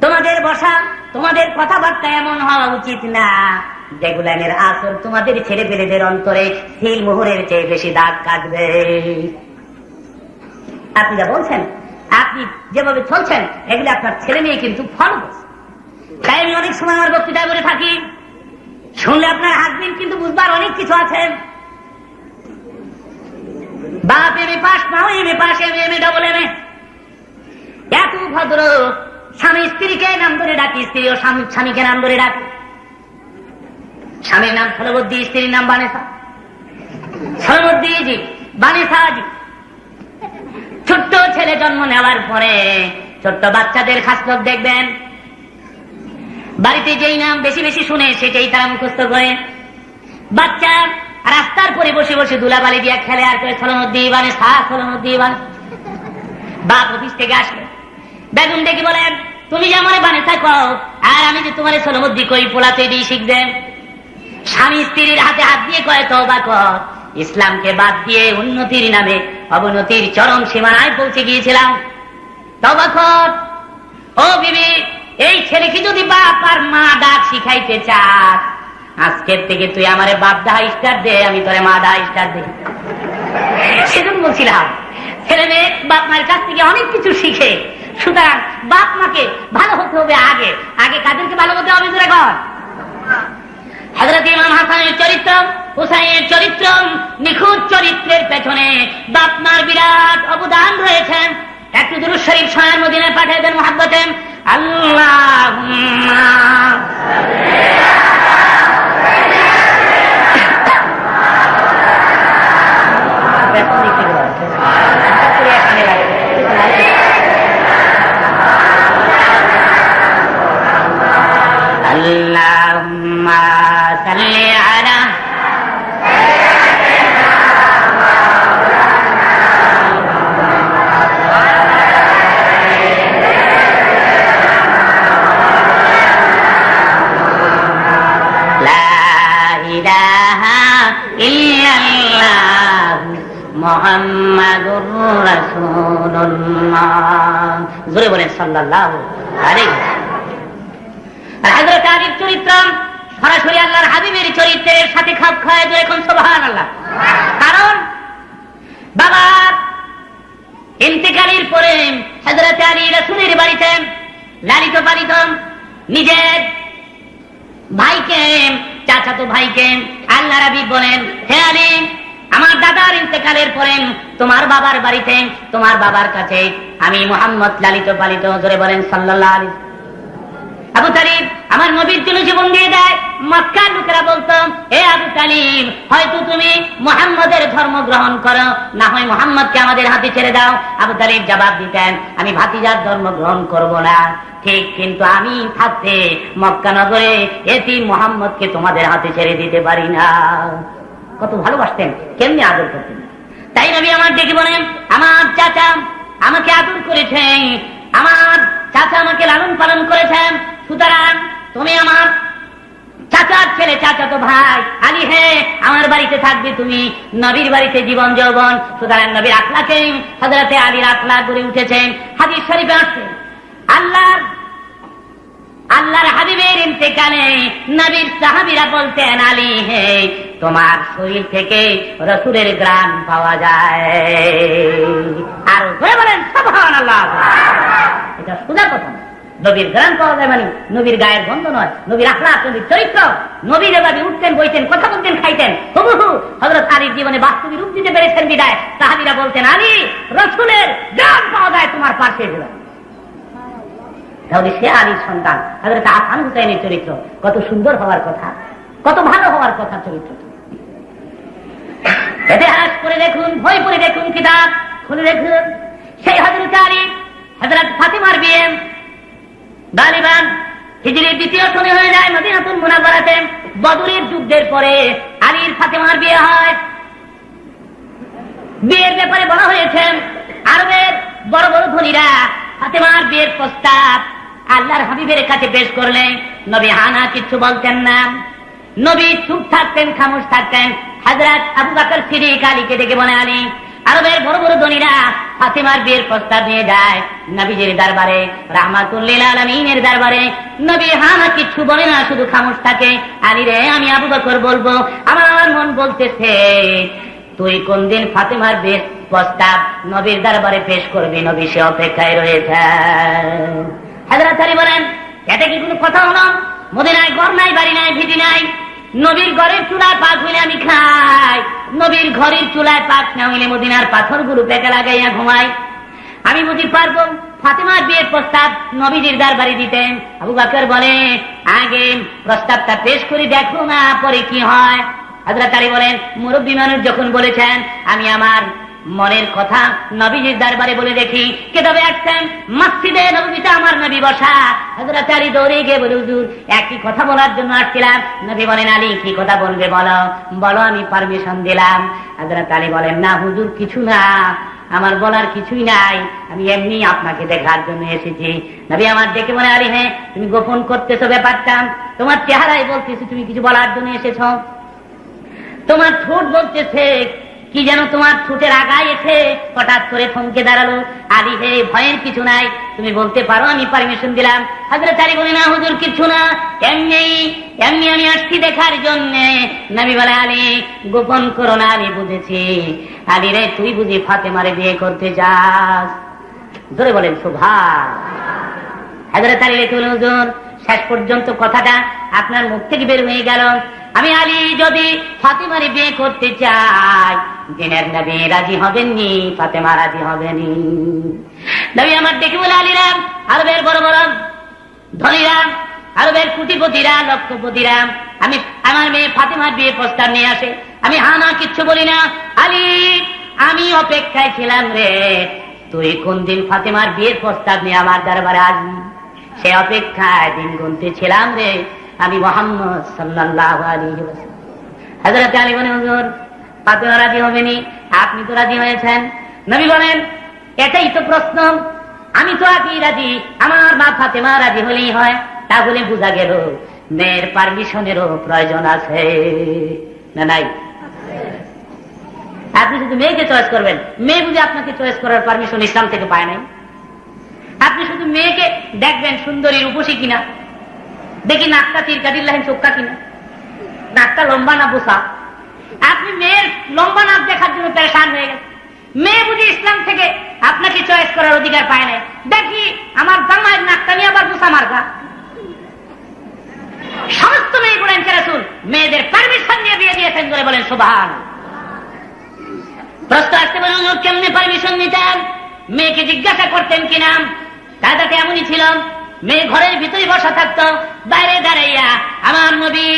তোমাদের বসা, তোমাদের কথাবার্তা এমন হওয়া উচিত না। যেগুলানের আসর তোমাদের ছেলে পেলেদের অন্তরে সিল মোহরের চেয়ে বেশি দাগ কাটবে। আপনি যা বলছেন, আপনি যেভাবে চলছেন, এগুলো আপনার ছেলে মেয়ে কিন্তু ফলো তাই আমি অনেক সময় আমার বক্তৃতায় বলে থাকি, শুনলে আপনার হাজবেন্ড কিন্তু বুঝবার অনেক কিছু আছে। বাপ M A pass now M A pass, M M A double M A. এত ভদ্র স্বামী স্ত্রীকে নাম ধরে ডাকি, স্ত্রী ও স্বামী, স্বামীকে নাম ধরে ডাকি। স্বামীর নাম ফলবদ্দি স্ত্রীর নাম বানেসা ফলবদ্দি জি বানেসা জি। ছোট্ট ছেলে জন্ম নেওয়ার পরে ছোট্ট বাচ্চাদের খাসলত দেখবেন। বাড়িতে যেই নাম বেশি বেশি শুনে সেটাই তারা মুখস্থ করে। বাচ্চা রাস্তার পরে বসে বসে দুলাবালি দিয়া খেলে আর করে ছলনদ্দি বানে সা ছলনদ্দি বানে বাপ অফিস থেকে আসবে বেগুন ডেকে বলেন, তুমি যে আমার বানে থাকো আর আমি যে তোমার ছলমদ্দি কই, পোলাতে দিয়ে শিখবেন স্বামী স্ত্রীর হাতে হাত দিয়ে কয় তবা কর। ইসলামকে বাদ দিয়ে উন্নতির নামে, অবনতির চরম সীমানায় পৌঁছে গিয়েছিলাম। তবা কর। ও বিবি, এই ছেলেকে যদি বাপ আর মা ডাক শিখাইতে চাস, আজকের থেকে তুই আমারে বাপ দা স্টার দে, আমি তোরে মা দা স্টার দে। সেজন্য বলছিলাম, ছেলে মেয়ে বাপ মায়ের কাছ থেকে অনেক কিছু শিখে, সুতরাং বাপ মাকে ভালো হতে হবে আগে। আগে কাদেরকে ভালো হতে হবে জোরে কর। হজরত ইমাম হাসানের চরিত্র হুসাইনের চরিত্র নিখুঁত চরিত্রের পেছনে বাপ মার বিরাট অবদান রয়েছে একটু দুরুদ শরীফ সয়ার মদিনায় পাঠিয়ে দেন মহাব্বতে আল্লাহ اللهم صل على لا إله إلا الله محمد رسول الله জোরে বলেন সাল্লাল্লাহু আলাইহি আর হযরত আলীর চরিত্র সরাসরি আল্লাহর হাবিবের চরিত্রের সাথে খাপ খায় তো এখন সুবহানাল্লাহ। কারণ বাবা ইন্তেকালের পরে হযরত আলী রাসূলের বাড়িতে লালিত পালিত নিজের ভাইকে, চাচাতো ভাইকে আল্লাহ রাবি বলেন, হে আলী, আমার দাদার ইন্তেকালের পরে তোমার বাবার বাড়িতে, তোমার বাবার কাছে আমি মোহাম্মদ লালিত পালিত জোরে বলেন সাল্লাল্লাহু আলাইহি আবু তালিব আমার নবীর জন্য জীবন দিয়ে দেয়। মক্কার লোকেরা বলতাম এ আবু তালিব, হয়তো তুমি মোহাম্মদের ধর্ম গ্রহণ করো। না হয় মোহাম্মদকে আমাদের হাতে ছেড়ে দাও। আবু তালিব জবাব দিতেন, আমি ভাতিজার ধর্ম গ্রহণ করব না। ঠিক কিন্তু আমি থাকতে মক্কা নগরে এটি মোহাম্মদকে তোমাদের হাতে ছেড়ে দিতে পারি না। কত ভালোবাসতেন, কেমনি আদর করতেন। তাই নবী আমার ডেকে বলেন, আমার চাচা আমাকে আদর করেছেন, আমার চাচা আমাকে লালন পালন করেছেন, সুতরাং তুমি আমার চাচার ছেলে, চাচাতো ভাই আলী হে, আমার বাড়িতে থাকবে তুমি, নবীর বাড়িতে জীবন যৌবন সুতরাং নবীর আখলাকে হজরতে আলীর আখলা গড়ে উঠেছেন। হাদিস শরীফে আসছে আল্লাহর আল্লাহর হাবিবের ইন্তেকালে নবীর সাহাবিরা বলতেন, আলী হে, তোমার শরীর থেকে রসুলের গ্রাম পাওয়া যায়। আর বলেন সবহান আল্লাহ এটা সোজা কথা। নবীর গ্রাম পাওয়া যায় মানে নবীর গায়ের গন্ধ নয়, নবীর আখলাক নবীর চরিত্র। নবীর এভাবে উঠতেন, বইতেন, কথা বলতেন, খাইতেন হুবু হু হজরত আলীর জীবনে বাস্তবিক রূপ দিতে পেরেছেন বিদায়। সাহাবিরা বলতেন, আলী, রসুলের গ্রাম পাওয়া যায় তোমার পাশে গেলাম তাহলে সে আলীর সন্তান তাদের আসান হুসাইনের চরিত্র, কত সুন্দর হওয়ার কথা, কত ভালো হওয়ার কথা চরিত্র। ইতিহাস করে দেখুন বই পড়ে দেখুন কিতাব, খুলে দেখুন। সেই হজরত আলী হজরত ফাতিমার বিয়ে গালিবান, হিজরির দ্বিতীয় শনি হয়ে যায় মদিনাতুল মুনাফারাতে বদরের যুদ্ধের পরে আলীর ফাতিমার বিয়ে হয়। বিয়ের ব্যাপারে বলা হয়েছে, আরবের বড় বড় ধনীরা ফাতেমার বিয়ের প্রস্তাব আল্লাহর হাবিবের কাছে পেশ করলেন নবী হানা কিচ্ছু বলতেন না। নবী চুপ থাকতেন, খামোশ থাকতেন। হাজরাত আবু বাকর সিরিক আলীকে ডেকে বলে, আলী আরবের বড় বড় ধনীরা ফাতেমার বিয়ের প্রস্তাব নিয়ে যায়। নবীজির দরবারে, রাহমাতুল্লিল আলমিনের দরবারে। নবী হানা কিচ্ছু বলে না, শুধু খামোশ থাকে। আলী রে, আমি আবু বকর বলব, আমার আমার মন বলতেছে, তুই কোন দিন ফাতেমার বেশ প্রস্তাব নবীর দরবারে পেশ করবি? নবী সে অপেক্ষায় রয়েছে। হাজরাত বলেন এটা কি কোনো কথা হলো মদিনায় ঘর নাই, বাড়ি নাই, ভিটি নাই। নবীর ঘরের চুলায় পাক হইলে আমি খাই। নবীর ঘরের চুলায় পাক না হইলে মদিনার গুরু পেকে লাগাইয়া ঘুমাই। আমি বুঝি পারব? ফাতেমার বিয়ের প্রস্তাব নবীজির দরবারে দিতেন। আবু বাকর বলে, আগে প্রস্তাবটা পেশ করি, দেখো না, পরে কি হয়? হাজরা তারি বলেন, মুরব্বী মানুষ যখন বলেছেন, আমি আমার মনের কথা নবীজির দরবারে বলে দেখি। কে তবে আসছেন? মসজিদে নবীতে আমার নবী বসা। হাজরাত আলী দৌড়ে গিয়ে বলে, হুজুর, একই কথা বলার জন্য আসছিলাম। নবী বলেন, আলী, কি কথা বলবে বলো? বলো, আমি পারমিশন দিলাম। হাজরাত আলী বলেন, না হুজুর, কিছু না। আমার বলার কিছুই নাই। আমি এমনি আপনাকে দেখার জন্য এসেছি। নবী আমার দেখে মনে আলী হ্যাঁ তুমি গোপন করতেছো ব্যাপারটা। তোমার চেহারাই বলতেছো, তুমি কিছু বলার জন্য এসেছ। তোমার ঠোঁট বলতেছে কি যেন তোমার ঠোঁটের আগায় এসে হঠাৎ করে থমকে দাঁড়াল? আলী হে, ভয়ের কিছু নাই। তুমি বলতে পারো, আমি পারমিশন দিলাম। হাজরে তারি বলি, না, হুজুর, কিছু না। এমনি এমনি আমি আসছি দেখার জন্য। নবী বলে, আলী, গোপন করো না, আমি বুঝেছি। আলী রে, তুই বুঝি ফাতেমারে বিয়ে করতে চাস ধরে বলেন শোভা হাজারে তারি রেখে হুজুর, শেষ পর্যন্ত কথাটা আপনার মুখ থেকে বের হয়ে গেল। আমি আলী যদি ফাতেমারে বিয়ে করতে চাই, দিনের নবী রাজি হবেননি, ফাতেমা রাজি হবেনি। নবী আমার দেখে বলে আলীরাম আরবের বড় বড় ধনীরাম আরবের কুটিপতিরা, লক্ষপতিরা, আমি আমার মেয়ে ফাতেমার বিয়ে প্রস্তাব নিয়ে আসে। আমি হা না, কিচ্ছু বলি না। আলী, আমি অপেক্ষায় ছিলাম রে। তুই কোন দিন ফাতেমার বিয়ের প্রস্তাব নিয়ে আমার দরবারে আসবি? সে অপেক্ষায় দিন গুনতে ছিলাম রে। আমি রাজি হবেনি আপনি তো রাজি হয়েছেন? নবী বলেন, এটাই তো প্রশ্ন। আমি তো আছি রাজি। আমার মা ফাতেমা রাজি হলেই হয়। তাহলে বোঝা গেল, মেয়ের পারমিশনেরও প্রয়োজন আছে। না নাই? আপনি শুধু মেয়েকে চয়েস করবেন। মেয়ে বুঝে আপনাকে চয়েস করার পারমিশন ইসলাম থেকে পায় নাই। আপনি শুধু মেয়েকে দেখবেন সুন্দরী রূপসী কিনা। দেখি নাকটা তিরকাটির লাইন চোখটা কিনা? নাকটা লম্বা না বোসা? আপনি মেয়ের লম্বা নাক দেখার জন্য পেরেশান হয়ে গেছে মেয়ে বুঝি ইসলাম থেকে আপনাকে চয়েস করার অধিকার পায় না দেখি আমার জামাইয়ের নাকটা নিয়ে আবার বোসা মার্কা সমস্ত মেয়ে বলেন কেরাসুল মেয়েদের পারমিশন নিয়ে বিয়ে দিয়েছেন বলে বলেন সোভান প্রশ্ন আসতে হুজুর, কেমনে পারমিশন নিতেন? মেয়েকে জিজ্ঞাসা করতেন কিনা কাদাতে এমনই ছিল মেয়ে ঘরের ভিতরে বসা থাকতো। বাইরে দাঁড়াইয়া আমার নবী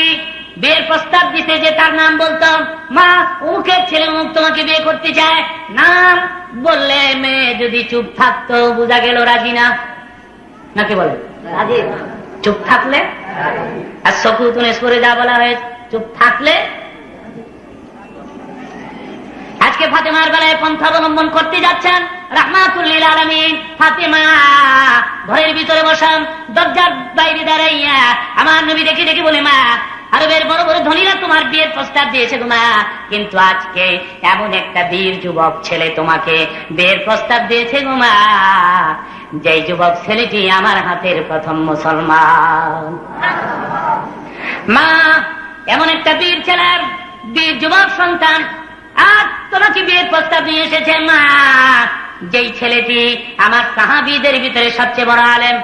বিয়ের প্রস্তাব দিতে যে তার নাম বলতো মা উমুকের ছেলে মুখ তোমাকে বিয়ে করতে চায়। নাম বললে মেয়ে যদি চুপ থাকতো বোঝা গেল রাজি না। নাকি বলে? রাজি। চুপ থাকলে? আর সকুতুনে সরে যা বলা হয়েছে চুপ থাকলে আজকে ফাতেমার বেলায় পন্থা অবলম্বন করতে যাচ্ছেন রাহমাতুল্লিল আলমিন। ফাতেমা, ঘরের ভিতরে বসাম দরজার বাইরে দাঁড়াইয়া আমার নবী দেখে দেখে বলে, মা, আরবের বড় বড় ধনীরা তোমার বিয়ের প্রস্তাব দিয়েছে তোমা কিন্তু আজকে এমন একটা বীর যুবক ছেলে তোমাকে বিয়ের প্রস্তাব দিয়েছে গোমা যেই যুবক ছেলেটি আমার হাতের প্রথম মুসলমান। মা, এমন একটা বীর ছেলের, বীর যুবক সন্তান আর তোমাকে বিয়ের প্রস্তাব নিয়ে এসেছে মা, যেই ছেলেটি আমার সাহাবিদের ভিতরে সবচেয়ে বড় আলেম।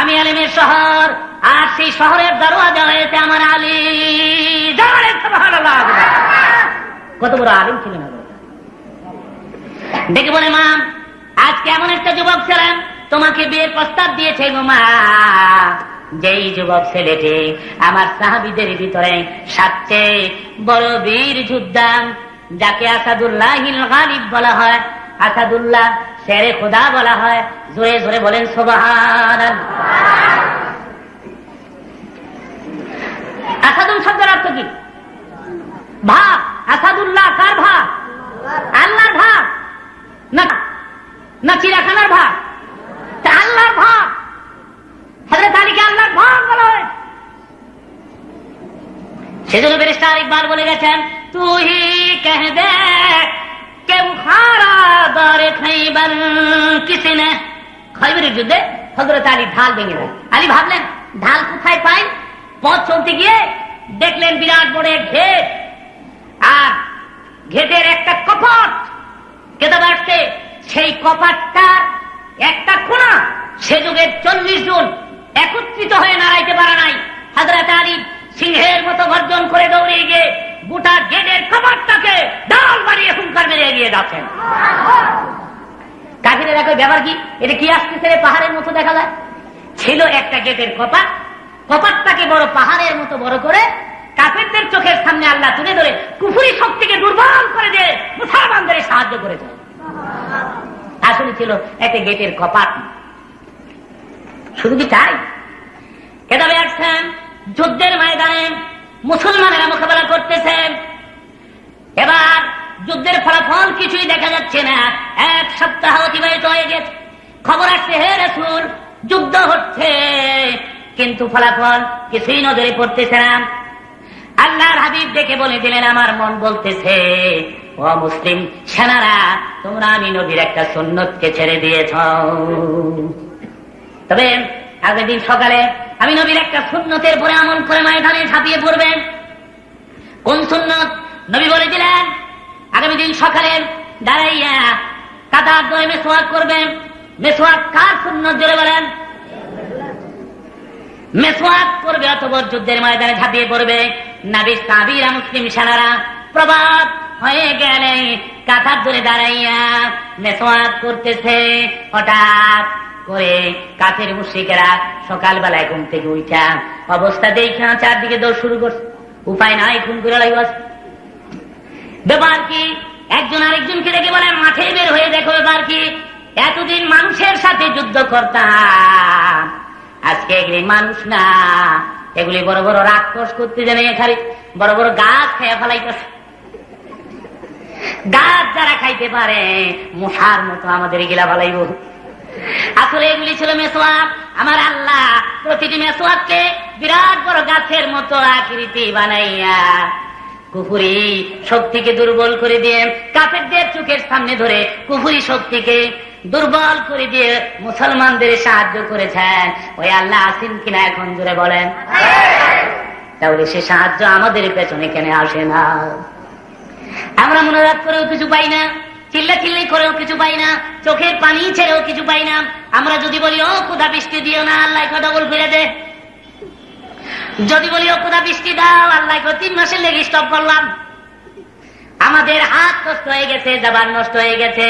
আমি আলেমের শহর, আর সেই শহরের দরওয়াজা হয়েছে আমার আলী। কত বড় আলেম ছিলেন ডেকে বলে, মা, আজকে এমন একটা যুবক ছিলেন, তোমাকে বিয়ের প্রস্তাব দিয়েছে গো মা। যেই যুবক ছেলেটি আমার সাহাবিদের ভিতরে সবচেয়ে বড় বীর যোদ্ধা, যাকে আসাদুল্লাহ গালিব বলা হয়। আসাদুল্লাহ শেরে খোদা বলা হয়। জোরে জোরে বলেন সোবাহান আসাদুল শব্দের অর্থ কি? ভাব আসাদুল্লাহ কার ভাব আল্লাহর ভাব না না চিড়াখানার ভাব আল্লাহর ভাব হজরত আলীকে আল্লাহর ভাব বলা। হয় সেজন্য বেরিস্টার ইকবাল বলে গেছেন, তুই কহ দে কেউ খারা দরে খাইবার? কিসি নে? খৈবরের যুদ্ধে হজরত আলী ঢাল ভেঙে দেয় আলী ভাবলেন, ঢাল কোথায় পাই? পথ চলতে গিয়ে দেখলেন বিরাট বড় এক ঘেট আর ঘেটের একটা কপট কেতাব আসছে। সেই কপাটটার একটা কোনা সে যুগের চল্লিশ জন একত্রিত হয়ে নাড়াইতে পারে নাই। হাজরাত আলী সিংহের মতো গর্জন করে দৌড়ে গিয়ে গোটা গেটের কপাটটাকে ডাল বাড়িয়ে হুঙ্কার মেরে এগিয়ে যাচ্ছেন। কাকিরে দেখো ব্যাপার কি? এটা কি আসতেছে পাহাড়ের মতো দেখা যায়? ছিল একটা গেটের কপাট। কপাটটাকে বড় পাহাড়ের মতো বড় করে কাফেরদের চোখের সামনে আল্লাহ তুলে ধরে কুফুরি শক্তিকে দুর্বল করে দিয়ে মুসলমানদের সাহায্য করেছে। আসলে ছিল একটা গেটের কপাট। শুধু কি তাই? কেতাবে আসছেন, যুদ্ধের ময়দানে মুসলমানেরা মোকাবেলা করতেছেন এবার যুদ্ধের ফলাফল কিছুই দেখা যাচ্ছে না। এক সপ্তাহ অতিবাহিত হয়ে গেছে। খবর আসছে, হে রসুল, যুদ্ধ হচ্ছে। কিন্তু ফলাফল কিছুই নজরে পড়তেছে না। আল্লাহর হাবিব দেখে বলে দিলেন, আমার মন বলতেছে, ও মুসলিম সেনারা, তোমরা আমি নবীর একটা সুন্নতকে ছেড়ে দিয়েছ। তবে আগের দিন সকালে আমি নবীর একটা সুন্নতের পরে আমল করে ময়দানে ঝাঁপিয়ে পড়বেন। কোন সুন্নত? নবী বলেছিলেন, আগামী দিন সকালে দাঁড়াইয়া কাতার ধরে মেসোয়াক করবেন। মেসোয়াক কার সুন্নত জোরে বলেন? মেসোয়াক করবে অথবা যুদ্ধের ময়দানে ঝাঁপিয়ে পড়বে। নাবিস, তাবিরা, মুসলিম সেনারা প্রবাদ হয়ে গেলে কাতার ধরে দাঁড়াইয়া মেসোয়াক করতেছে। হঠাৎ করে কাছের মুশ্রিকেরা সকালবেলায় ঘুম থেকে উঠা অবস্থা দেখা চারদিকে দৌড় শুরু করছে। উপায় নাই, খুন করে লাগবে ব্যাপার কি, একজন আরেকজনকে দেখে বলে, মাঠে বের হয়ে দেখো, ব্যাপার কি, এতদিন মানুষের সাথে যুদ্ধ করতাম। আজকে এগুলি মানুষ না। এগুলি বড় বড় রাক্ষস করতে জানে খালি, বড় বড় গাছ খেয়ে ফেলাইতেছে। গাছ যারা খাইতে পারে, মশার মতো আমাদের গিলা ফেলাইব। আসলে এগুলি ছিল মেসোয়াক। আমার আল্লাহ প্রতিটি মেসোয়াককে বিরাট বড় গাছের মতো আকৃতি বানাইয়া কুফুরি শক্তিকে দুর্বল করে দিয়ে কাফেরদের চোখের সামনে ধরে কুফুরি শক্তিকে দুর্বল করে দিয়ে মুসলমানদের সাহায্য করেছেন। ওই আল্লাহ আসেন কিনা এখন জুড়ে বলেন। তাহলে সে সাহায্য আমাদের পেছনে কেন আসে না? আমরা মনোরাত করেও কিছু পাই না। চিল্লা চিল্লি করেও কিছু পাই না, চোখের পানি ছেড়েও কিছু পাই না। আমরা যদি বলি, ও কোথা বৃষ্টি দিও না, আল্লাহ ডবল ফিরে দে। যদি বলি, ও কোথা বৃষ্টি দাও, আল্লাহ তিন মাসের লেগে স্টপ করলাম। আমাদের হাত নষ্ট হয়ে গেছে, জবান নষ্ট হয়ে গেছে।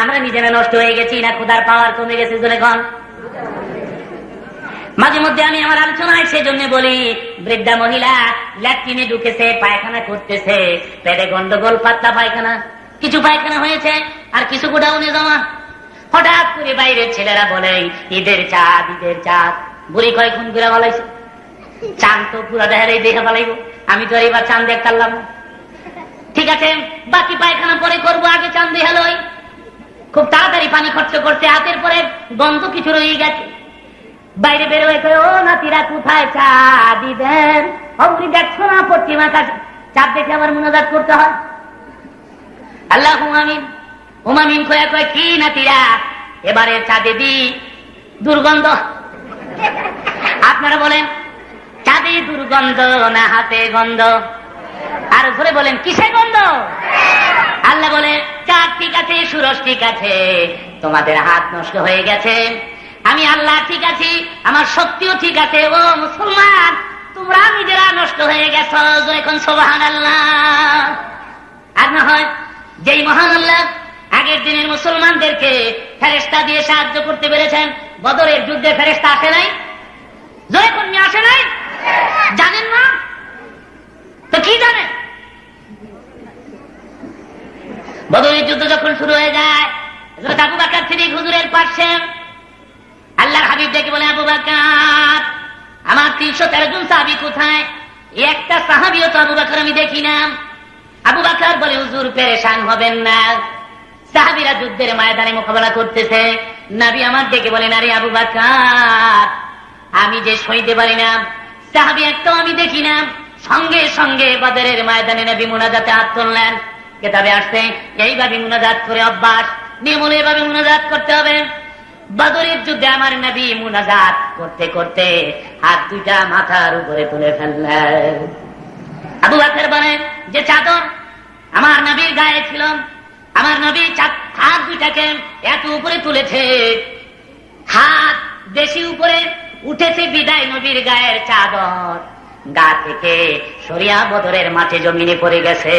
আমরা নিজেরা নষ্ট হয়ে গেছি না ক্ষুদার পাওয়ার কমে গেছে জোরে কন। মাঝে মধ্যে আমি আমার আলোচনায় সেজন্য বলি, বৃদ্ধা মহিলা, ল্যাট্রিনে ঢুকেছে, পায়খানা করতেছে, পেটে গন্ডগোল, পাতলা পায়খানা। কিছু পায়খানা হয়েছে আর কিছু গোডাউনে জমা হঠাৎ করে বাইরের ছেলেরা বলে ঈদের চাঁদ ঈদের চাঁদ। বুড়ি কয় খুন করে বলাইছে চাঁদ তো পুরো দেহারে দেখে বলাইব আমি তো এবার চাঁদ দেখতাম পারলাম ঠিক আছে বাকি পায়খানা পরে করব আগে চাঁদ দেখালই খুব তাড়াতাড়ি পানি খরচ করছে হাতের পরে গন্ধ কিছু রয়ে গেছে। বাইরে বের হয়ে কয়, ও নাতিরা কোথায় চা দিবেন অমনি দেখছ না পশ্চিম আকাশ। চাঁদ দেখে আমার মনোজাত করতে হয়। আল্লাহ হুমামিন। হুমামিন কয়ে কয়, কি না নাতিরা? এবারে চা দিবি দুর্গন্ধ। আপনারা বলেন চাঁদে দুর্গন্ধ না হাতে গন্ধ? আর ধরে বলেন কিসে গন্ধ? আল্লাহ বলে চাঁদ ঠিক আছে সুরজ ঠিক আছে তোমাদের হাত নষ্ট হয়ে গেছে। আমি আল্লাহ ঠিক আছি, আমার শক্তিও ঠিক আছে। ও মুসলমান, তোমরা নিজেরা নষ্ট হয়ে গেছো। এখন সোবাহান আল্লাহ আর না হয় যেই মহান আল্লাহ আগের দিনের মুসলমানদেরকে ফেরেস্তা দিয়ে সাহায্য করতে পেরেছেন, বদরের যুদ্ধে ফেরেস্তা আসে নাই? জয় কন্যা আসে নাই? জানেন না? তো কি জানেন বদরের যুদ্ধ যখন শুরু হয়ে যায় আবু বাকার সিদ্দিক হুজুরের পাশে, আল্লাহর হাবিব দেখে বলে, আবু বাকার, আমার তিনশো তেরো জন সাহাবি কোথায়? একটা সাহাবিও তো আবু বাকার আমি দেখি না। আবু বাকার বলে, হুজুর, পেরেশান হবেন না। সাহাবিরা যুদ্ধের ময়দানে মোকাবেলা করতেছে। নাবি আমার ডেকে বলে নারী আবু বাকার, আমি যে সইতে পারি না। সাহাবি একটাও আমি দেখি না। সঙ্গে সঙ্গে বাজারের ময়দানে নবী মুনাজাতে হাত তুললেন। কেতাবে আসছে, এইভাবে মুনাজাত করে অভ্যাস নিয়মূল এভাবে মুনাজাত করতে হবে। বাদরের যুদ্ধে আমার নবী মুনাজাত করতে করতে হাত দুইটা মাথার উপরে তুলে ফেললেন। আবু বাকর বলেন যে চাদর আমার নবীর গায়ে ছিল, আমার নবী হাত দুইটাকে এত উপরে তুলেছে। হাত বেশি উপরে উঠেছে বিদায় নবীর গায়ের চাদর। গা থেকে সরিয়া বদরের মাঠে জমিনে পড়ে গেছে।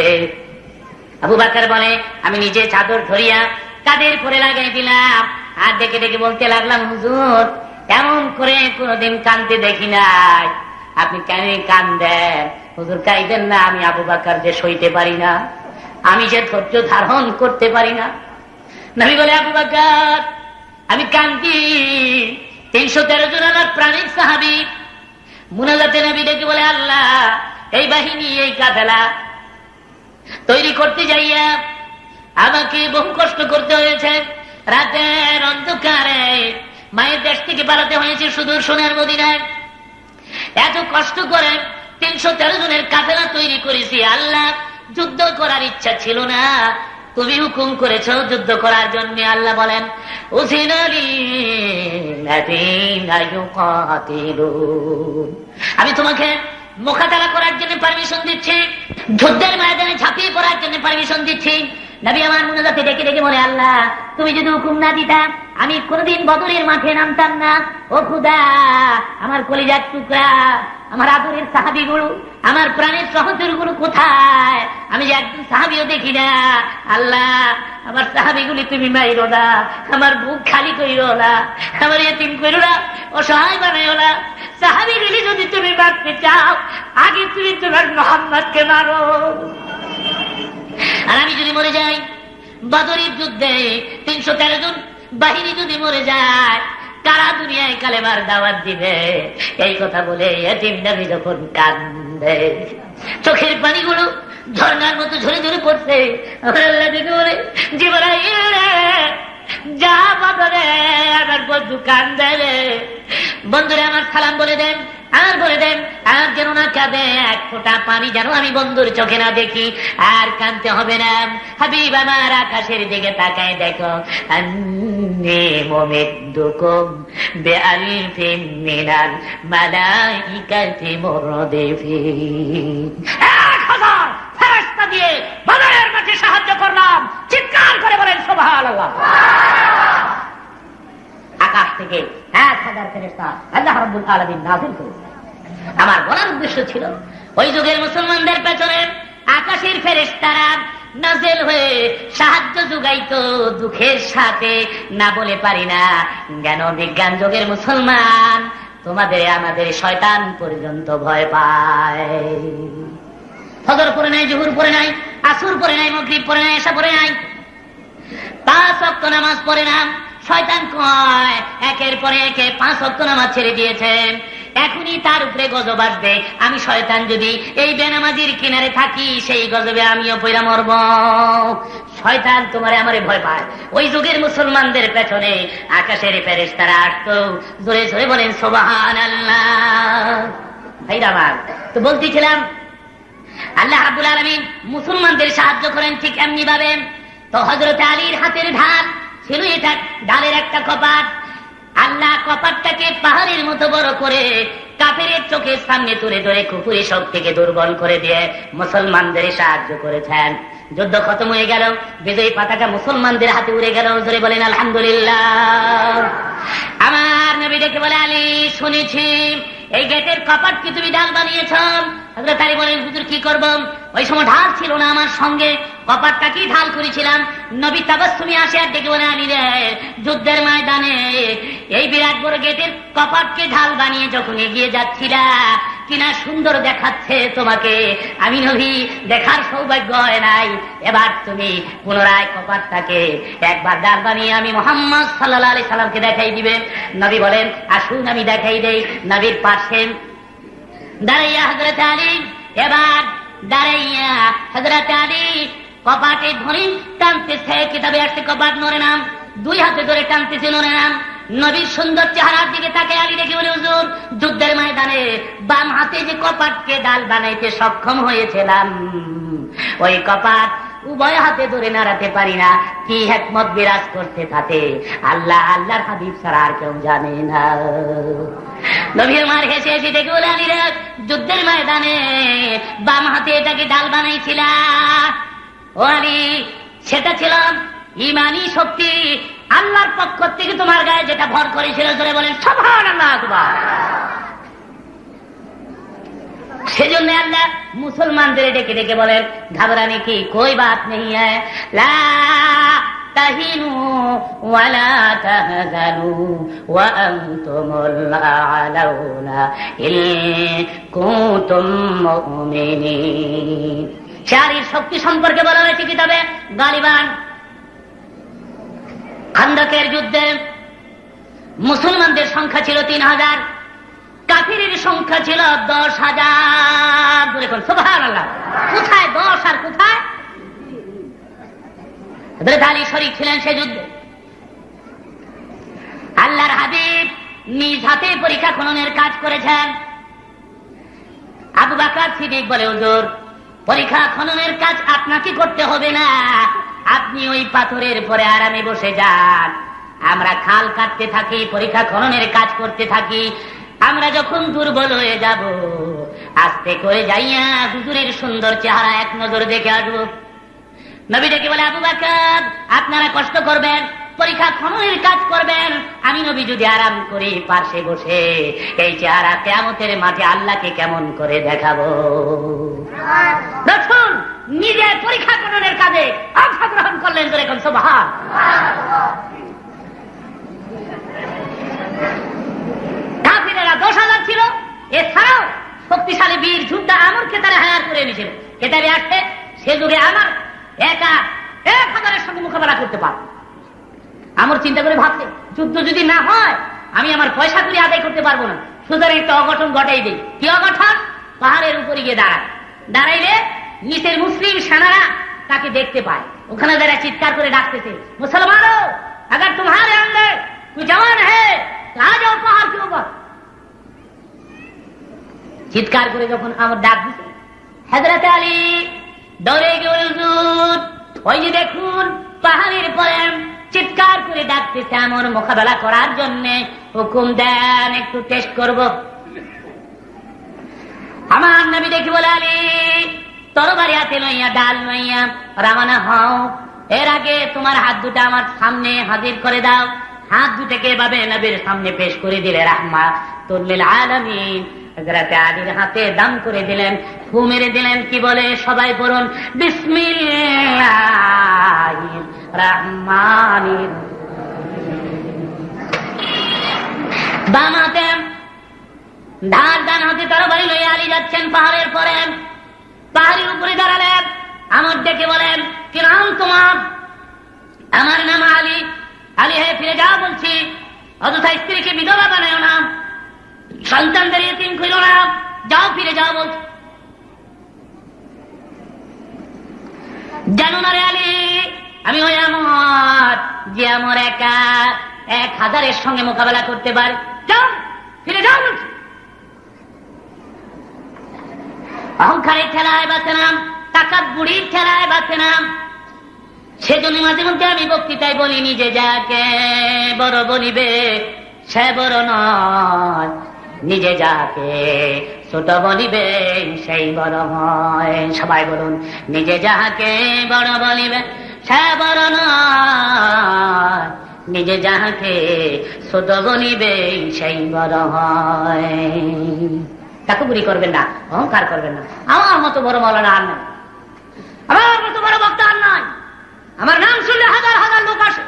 আবু বাকর বলে, আমি নিজে চাদর ধরিয়া কাদের করে লাগাই দিলাম? আর ডেকে ডেকে বলতে লাগলাম, হুজুর, এমন করে কোনোদিন কানতে দেখি নাই। আপনি কেন কান্দেন হুজুর কাইদেন না, আমি আবু বাকর যে সইতে পারি না, আমি যে ধৈর্য ধারণ করতে পারি না। নবী বলে, আবু বাকর, আমি কান্দি। তিনশো তেরো জন আমার প্রাণিক সাহাবি। মুনাজাতে নবী ডেকে বলে, আল্লাহ, এই বাহিনী, এই কাফেলা তৈরি করতে যাইয়া আমাকে বহু কষ্ট করতে হয়েছে। রাতের অন্ধকারে মায়ের দেশ থেকে পালাতে হয়েছে সুদূর সোনার মদিনায়। এত কষ্ট করে তিনশো তেরো জনের কাফেলা তৈরি করেছি। আল্লাহ, যুদ্ধ করার ইচ্ছা ছিল না। তুমি হুকুম করেছ যুদ্ধ করার জন্য। আল্লাহ বলেন। আমি তোমাকে মোকাবেলা করার জন্য পারমিশন দিচ্ছি, যুদ্ধের ময়দানে ঝাঁপিয়ে পড়ার জন্য পারমিশন দিচ্ছি। নবী আমার মনোজাতে ডেকে ডেকে বলে, আল্লাহ, তুমি যদি হুকুম না দিতা, আমি কোনোদিন বদলের মাঠে নামতাম না। ও খুদা, আমার কলিজার টুকরা আমার আদরের সাহাবি গুলো আমার প্রাণের সহচরগুলো কোথায়? আমি যে একজন সাহাবিও দেখি না। আল্লাহ, আমার সাহাবিগুলি তুমি মাইরো না, আমার বুক খালি করিও না, আমার এতিম করো না, অসহায় বানাইও না। সাহাবিগুলি যদি তুমি মারতে চাও, আগে তুমি তোমার মোহাম্মদকে মারো। আর আমি যদি মরে যাই বদরের যুদ্ধে তিনশো তেরো জন বাহিনী যদি মরে যায় কারা দুনিয়ায় কালেমার দাওয়াত দিবে। এই কথা বলে এতিম নামি যখন কান্দে চোখের পানিগুলো ঝর্নার মতো ঝরে ঝরে পড়ছে। আমার জীবনাইল যা বদলে আমার বন্ধু কান্দে বন্ধুরা আমার সালাম বলে দেন, আর বলে দেন আর যেন না কাঁদে, এক ফোঁটা পানি যেন আমি বন্ধুর চোখে না দেখি। আর কানতে হবে না। হাবিব, আমার আকাশের দিকে তাকায় দেখো। সাহায্য করলাম। চিৎকার করে বলেন, সুবহানাল্লাহ। আকাশ থেকে এক হাজার ফেরেস্তা আল্লাহ রব্বুল আলমিন নাজিল করুন আমার বলার উদ্দেশ্য ছিল, ওই যুগের মুসলমানদের পেছনে আকাশের ফেরেস্তারা নাজেল হয়ে সাহায্য যোগাইতো দুঃখের সাথে। না বলে পারি না, জ্ঞান বিজ্ঞান যুগের মুসলমান তোমাদের আমাদের শয়তান পর্যন্ত ভয় পায়। ফজর পরে নাই, জহুর পরে নাই, আসুর পরে নাই, মগরিব পরে নাই এসা পরে নাই। পাঁচ অক্ট নামাজ পড়ে না শয়তান কয়, একের পরে একে পাঁচ অক্ট নামাজ ছেড়ে দিয়েছেন। এখনই তার উপরে গজব আসবে। আমি শয়তান যদি এই বেনামাজির কিনারে থাকি, সেই গজবে আমিও পয়রা মরব। শয়তান তোমারে আমারে ভয় পায়। ওই যুগের মুসলমানদের পেছনে আকাশের প্যারেস তারা আসতো। জোরে জোরে বলেন সোবাহান আল্লাহ ভাইরা আমার, তো বলতেছিলাম, আল্লাহ আব্দুল আলমিন মুসলমানদের সাহায্য করেন ঠিক এমনি ভাবে তো হজরত আলীর হাতের ঢাল ছিল এটা, ঢালের একটা কপাট। আল্লাহ কপাটটাকে পাহাড়ের মতো বড় করে কাপের চোখের সামনে তুলে ধরে কুকুরে সব থেকে দুর্বল করে দিয়ে মুসলমানদের সাহায্য করেছেন। যুদ্ধ খতম হয়ে গেল, বিজয়ী পাতাটা মুসলমানদের হাতে উড়ে গেল, জোরে বলেন, আলহামদুলিল্লাহ। আমার নবী ডেকে বলে, আলী, শুনেছি। এই গেটের কপাট কি তুমি ঢাল বানিয়েছ? হজরত আলী বলেন কি করব? ওই সময় ঢাল ছিল না আমার সঙ্গে। কপাটটা কি ঢাল করেছিলাম? নবী তাবাসুমি আসে আর ডেকে বলে রে, যুদ্ধের ময়দানে এই বিরাট বড় গেটের কপাটকে ঢাল বানিয়ে যখন এগিয়ে যাচ্ছিলা কিনা সুন্দর দেখাচ্ছে তোমাকে। আমি নবী, দেখার সৌভাগ্য হয় নাই। এবার তুমি পুনরায় কপাটটাকে একবার ডাল বানিয়ে আমি মোহাম্মদ সাল্লাহ আলি সাল্লামকে দেখাই দিবে। নবী বলেন, আসুন, আমি দেখাই দেই। নবীর পাশে দাঁড়াইয়া হজরত আলী, এবার দাঁড়াইয়া হজরত আলী কপাটে ধরে, টানতেছে, কিতাবে আসছে কপাট নরে নাম দুই হাতে ধরে টানতেছে নরে নাম নবীর সুন্দর চেহারার দিকে তাকে আলী দেখে বলে, হুজুর, যুদ্ধের ময়দানে বাম হাতে যে কপাটকে ডাল বানাইতে সক্ষম হয়েছিলাম, ওই কপাট উভয় হাতে ধরে নাড়াতে পারি না। কি হেকমত বিরাজ করতে থাকে আল্লাহ, আল্লাহর হাবিব ছাড়া আর কেউ জানে না। নবীর মার হেসে হেসে দেখে বলে, আলী যুদ্ধের ময়দানে বাম হাতে এটাকে ডাল বানাইছিলা ও সেটা ছিলাম ইমানি শক্তি আল্লাহর পক্ষ থেকে তোমার গায়ে যেটা ভর করেছিল ধরে বলেন সভান আল্লাহ সেজন্য আল্লাহ মুসলমানদের ডেকে ডেকে বলেন ঘাবরানি কি? কই বাত নেই লা ওয়া আনতুমুল আলাউনা ইন কুনতুম শারীর শক্তি সম্পর্কে বলা হয়েছে কিতাবে গালিবান। খান্দকের যুদ্ধে মুসলমানদের সংখ্যা ছিল তিন হাজার। কাফিরের সংখ্যা ছিল দশ হাজার। দেখুন আল্লাহ কোথায় দশ আর কোথায়? আলী শরীক ছিলেন সে যুদ্ধে। আল্লাহর হাবিব নিজ হাতে পরীক্ষা খননের কাজ করেছেন। আবু বাকার সিদ্দিক বলে, হুজুর পরীক্ষা খননের কাজ আপনাকে করতে হবে না। আপনি ওই পাথরের পরে আরামে বসে যান। আমরা খাল কাটতে থাকি, পরীক্ষা খননের কাজ করতে থাকি। আমরা যখন দুর্বল হয়ে যাব, আস্তে করে যাইয়া হুজুরের সুন্দর চেহারা এক নজর দেখে আসব। নবী ডেকে বলে, আবু বাকার, আপনারা কষ্ট করবেন। পরীক্ষা খননের কাজ করবেন। আমি নবী যদি আরাম করি পাশে বসে, এই চেহারা কেমতের মাঠে আল্লাহকে কেমন করে দেখাবো? দেখুন নিজে পরীক্ষা খননের কাজে অংশগ্রহণ করলেন তো এখন সোভান কাফিরেরা দশ হাজার ছিল, এছাড়াও শক্তিশালী বীর যুদ্ধা আমরকে তারা হায়ার করে এনেছিল। কেতাবে আসছে সে যুগে আমার একা এক হাজারের সঙ্গে মোকাবেলা করতে পারব। আমার চিন্তা করে ভাবছে যুদ্ধ যদি না হয় আমি আমার পয়সা করে আদায় করতে পারবো না সুতরাং একটা অঘটন ঘটাই দিই কি অঘটন পাহাড়ের উপরে গিয়ে দাঁড়ায় দাঁড়াইলে নিচের মুসলিম সেনারা তাকে দেখতে পায় ওখানে যারা চিৎকার করে ডাকতেছে মুসলমানও अगर तुम्हारे अंदर कोई जवान है तो आ जाओ पहाड़ के ऊपर চিৎকার করে যখন আমার ডাক দিছে হাজরত আলী দৌড়ে গিয়ে হুজুর ওই যে দেখুন পাহাড়ের পরে চিৎকার করে ডাকতেছে এমন মোকাবেলা করার জন্য। হুকুম দেন, একটু টেস্ট করব। আমার নবী দেখি বলে, আলী, তরবারি হাতে লইয়া, ডাল লইয়া রামানা হও। এর আগে তোমার হাত দুটা আমার সামনে হাজির করে দাও। হাত দুটাকে এভাবে নবীর সামনে পেশ করে দিলে রাহমা তুল্লিল আলামিন। হযরতে আলীর হাতে দাম করে দিলেন, ফু মেরে দিলেন, কি বলে? সবাই বলুন, বিসমিল্লাহির রহমানির বাম হাতে ধার ডান হাতে তরবারি লইয়া আলী যাচ্ছেন পাহাড়ের পরে। পাহাড়ের উপরে দাঁড়ালেন আমার ডেকে বলেন কি নাম তোমার, আমার নাম আলী। আলী হয়ে ফিরে যাও বলছি। অযথা স্ত্রীকে বিধবা বানায় না। সন্তানদের এতিম করিল না। যাও, ফিরে যাও বলছে জানো না রে আলী, আমি ওই আমার, যে আমার একা। এক হাজারের সঙ্গে মোকাবেলা করতে পারে। যাও, ফিরে বলছি। অহংকারের ঠেলায় বাঁচে নাম টাকার বুড়ির ঠেলায় বাঁচে নাম। সেজন্য মাঝে মধ্যে আমি বক্তৃতায় বলি, নিজে যাকে বড় বলিবে, সে বড় নয়। নিজে যাকে ছোট বলিবে, সেই বড় হয়। সবাই বলুন, নিজে যাহাকে বড় বলিবে, সে বড় নয়। নিজে যাহাকে ছোট বলিবে সেই বড় হয়। চাকুপুরি করবেন না, অহংকার করবেন না। আমার মতো বড় মৌলানা আর নাই। আমার মতো বড় বক্তা আর নাই। আমার নাম শুনলে হাজার হাজার লোক আসে।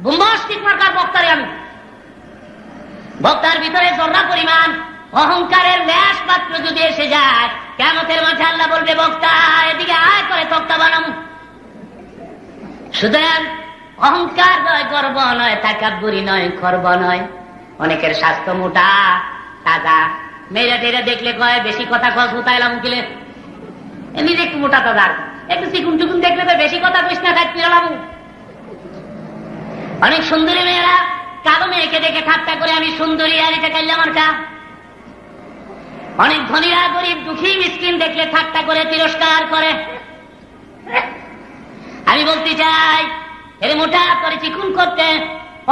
বুম্বাস্টিক মার্কার বক্তারে আমি। বক্তার ভিতরে জর্রা পরিমাণ, অহংকারের ল্যাস পাত্র যদি এসে যায় কেমতের মাঠে আল্লাহ বলবে, বক্তা, এদিকে আয় করে তক্তা বানামু। সুতরাং অহংকার নয়, গর্ব নয়, তাকাব্বুরি নয়, খর্ব নয়। অনেকের স্বাস্থ্য মোটা, তাজা। মেয়েরা টেরা দেখলে কয়, বেশি কথা কস হুতাইলাম উকিলে। এমনি একটু মোটা তাজা। একটু চিকুন টুকুন দেখলে তো বেশি কথা কইস না খাই পিরালাম অনেক সুন্দরী মেয়েরা, কালো মেয়েকে দেখে ঠাট্টা করে, আমি সুন্দরী, আর এটা কাইলে আমার কা অনেক ধনীরা, গরিব, দুঃখী, মিসকিন দেখলে ঠাট্টা করে, তিরস্কার করে। আমি বলতে চাই এর মোটা করে চিকুন করতে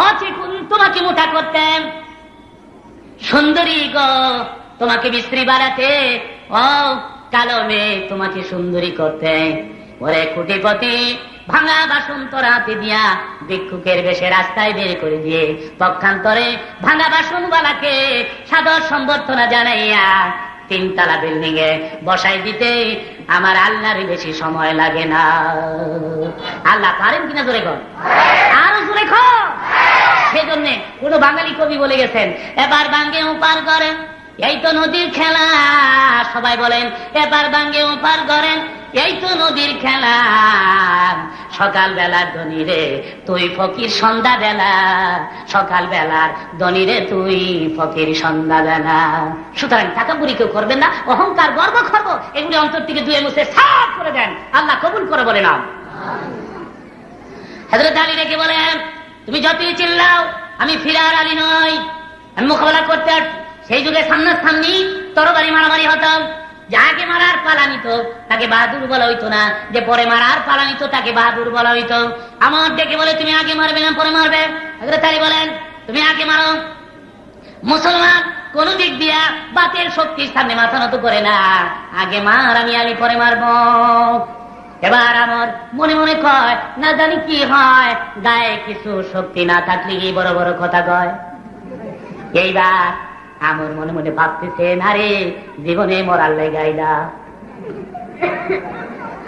অচিকুন তোমাকে মোটা করতে। সুন্দরী গো, তোমাকে মিস্ত্রি বাড়াতে ও কালো মেয়ে তোমাকে সুন্দরী করতে। ওরে কুটিপতি, ভাঙা বাসন তোর হাতে দিয়া ভিক্ষুকের বেশে রাস্তায় বের করে দিয়ে, পক্ষান্তরে ভাঙা বাসন বালাকে সাদর সম্বর্ধনা জানাইয়া তিনতলা বিল্ডিং এ বসাই দিতে আমার আল্লাহর বেশি সময় লাগে না। আল্লাহ পারেন কিনা জোরে কর আরও জোরে কর সেজন্য কোন বাঙালি কবি বলে গেছেন, এবার বাঙ্গে উপার করেন। এই তো নদীর খেলা, সবাই বলেন, এবার বাঙ্গে উপার করেন। এই তো নদীর খেলা। সকাল বেলার ধনীরে তুই ফকির সন্ধ্যা বেলা সকাল বেলার ধনীরে তুই ফকির সন্ধ্যা বেলা সুতরাং টাকা বুড়ি কেউ করবেন না, অহংকার গর্ব খর্ব এগুলি অন্তর থেকে দুয়ে মুছে সাফ করে দেন। আল্লাহ কবুল করে বলে না হাজরত আলী রেখে বলেন, তুমি যতই চিল্লাও, আমি ফিরার আলী নই। আমি মোকাবেলা করতে সেই যুগে সামনাসামনি তরবারি মারামারি হতাম যাকে মারার পালা নিত তাকে বাহাদুর বলা হইতো না। যে পরে মারার পালা নিত তাকে বাহাদুর বলা হইতো। আমার ডেকে বলে, তুমি আগে মারবে না, পরে মারবে? আলী বলেন, তুমি আগে মারো। মুসলমান কোন দিক দিয়া বাতের শক্তির সামনে মাথা নত করে না। আগে মার, আমি আলী পরে মারবো। এবার আমার মনে মনে কয়, না জানি কি হয়, গায়ে কিছু শক্তি না থাকলে বড় বড় কথা কয়। এইবার আমার মনে মনে ভাবতেছে না জীবনে মরার লেগাইলা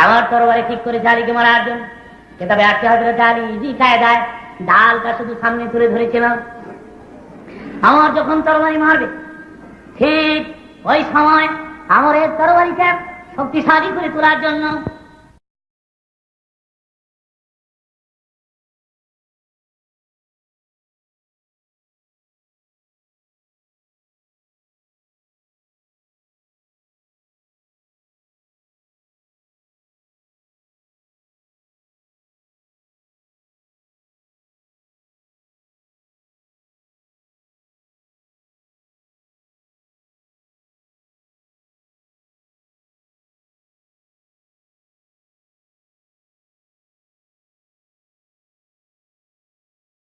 আমার তরবারে ঠিক করে জালিকে মারার জন্য। কেতাবে আটকে হাজার জালি জি খায় দেয়, ডালটা শুধু সামনে তুলে ধরেছিলাম আমার যখন তরবারি মারবে, ঠিক ওই সময় আমার এই তরবারিটা শক্তিশালী করে তোলার জন্য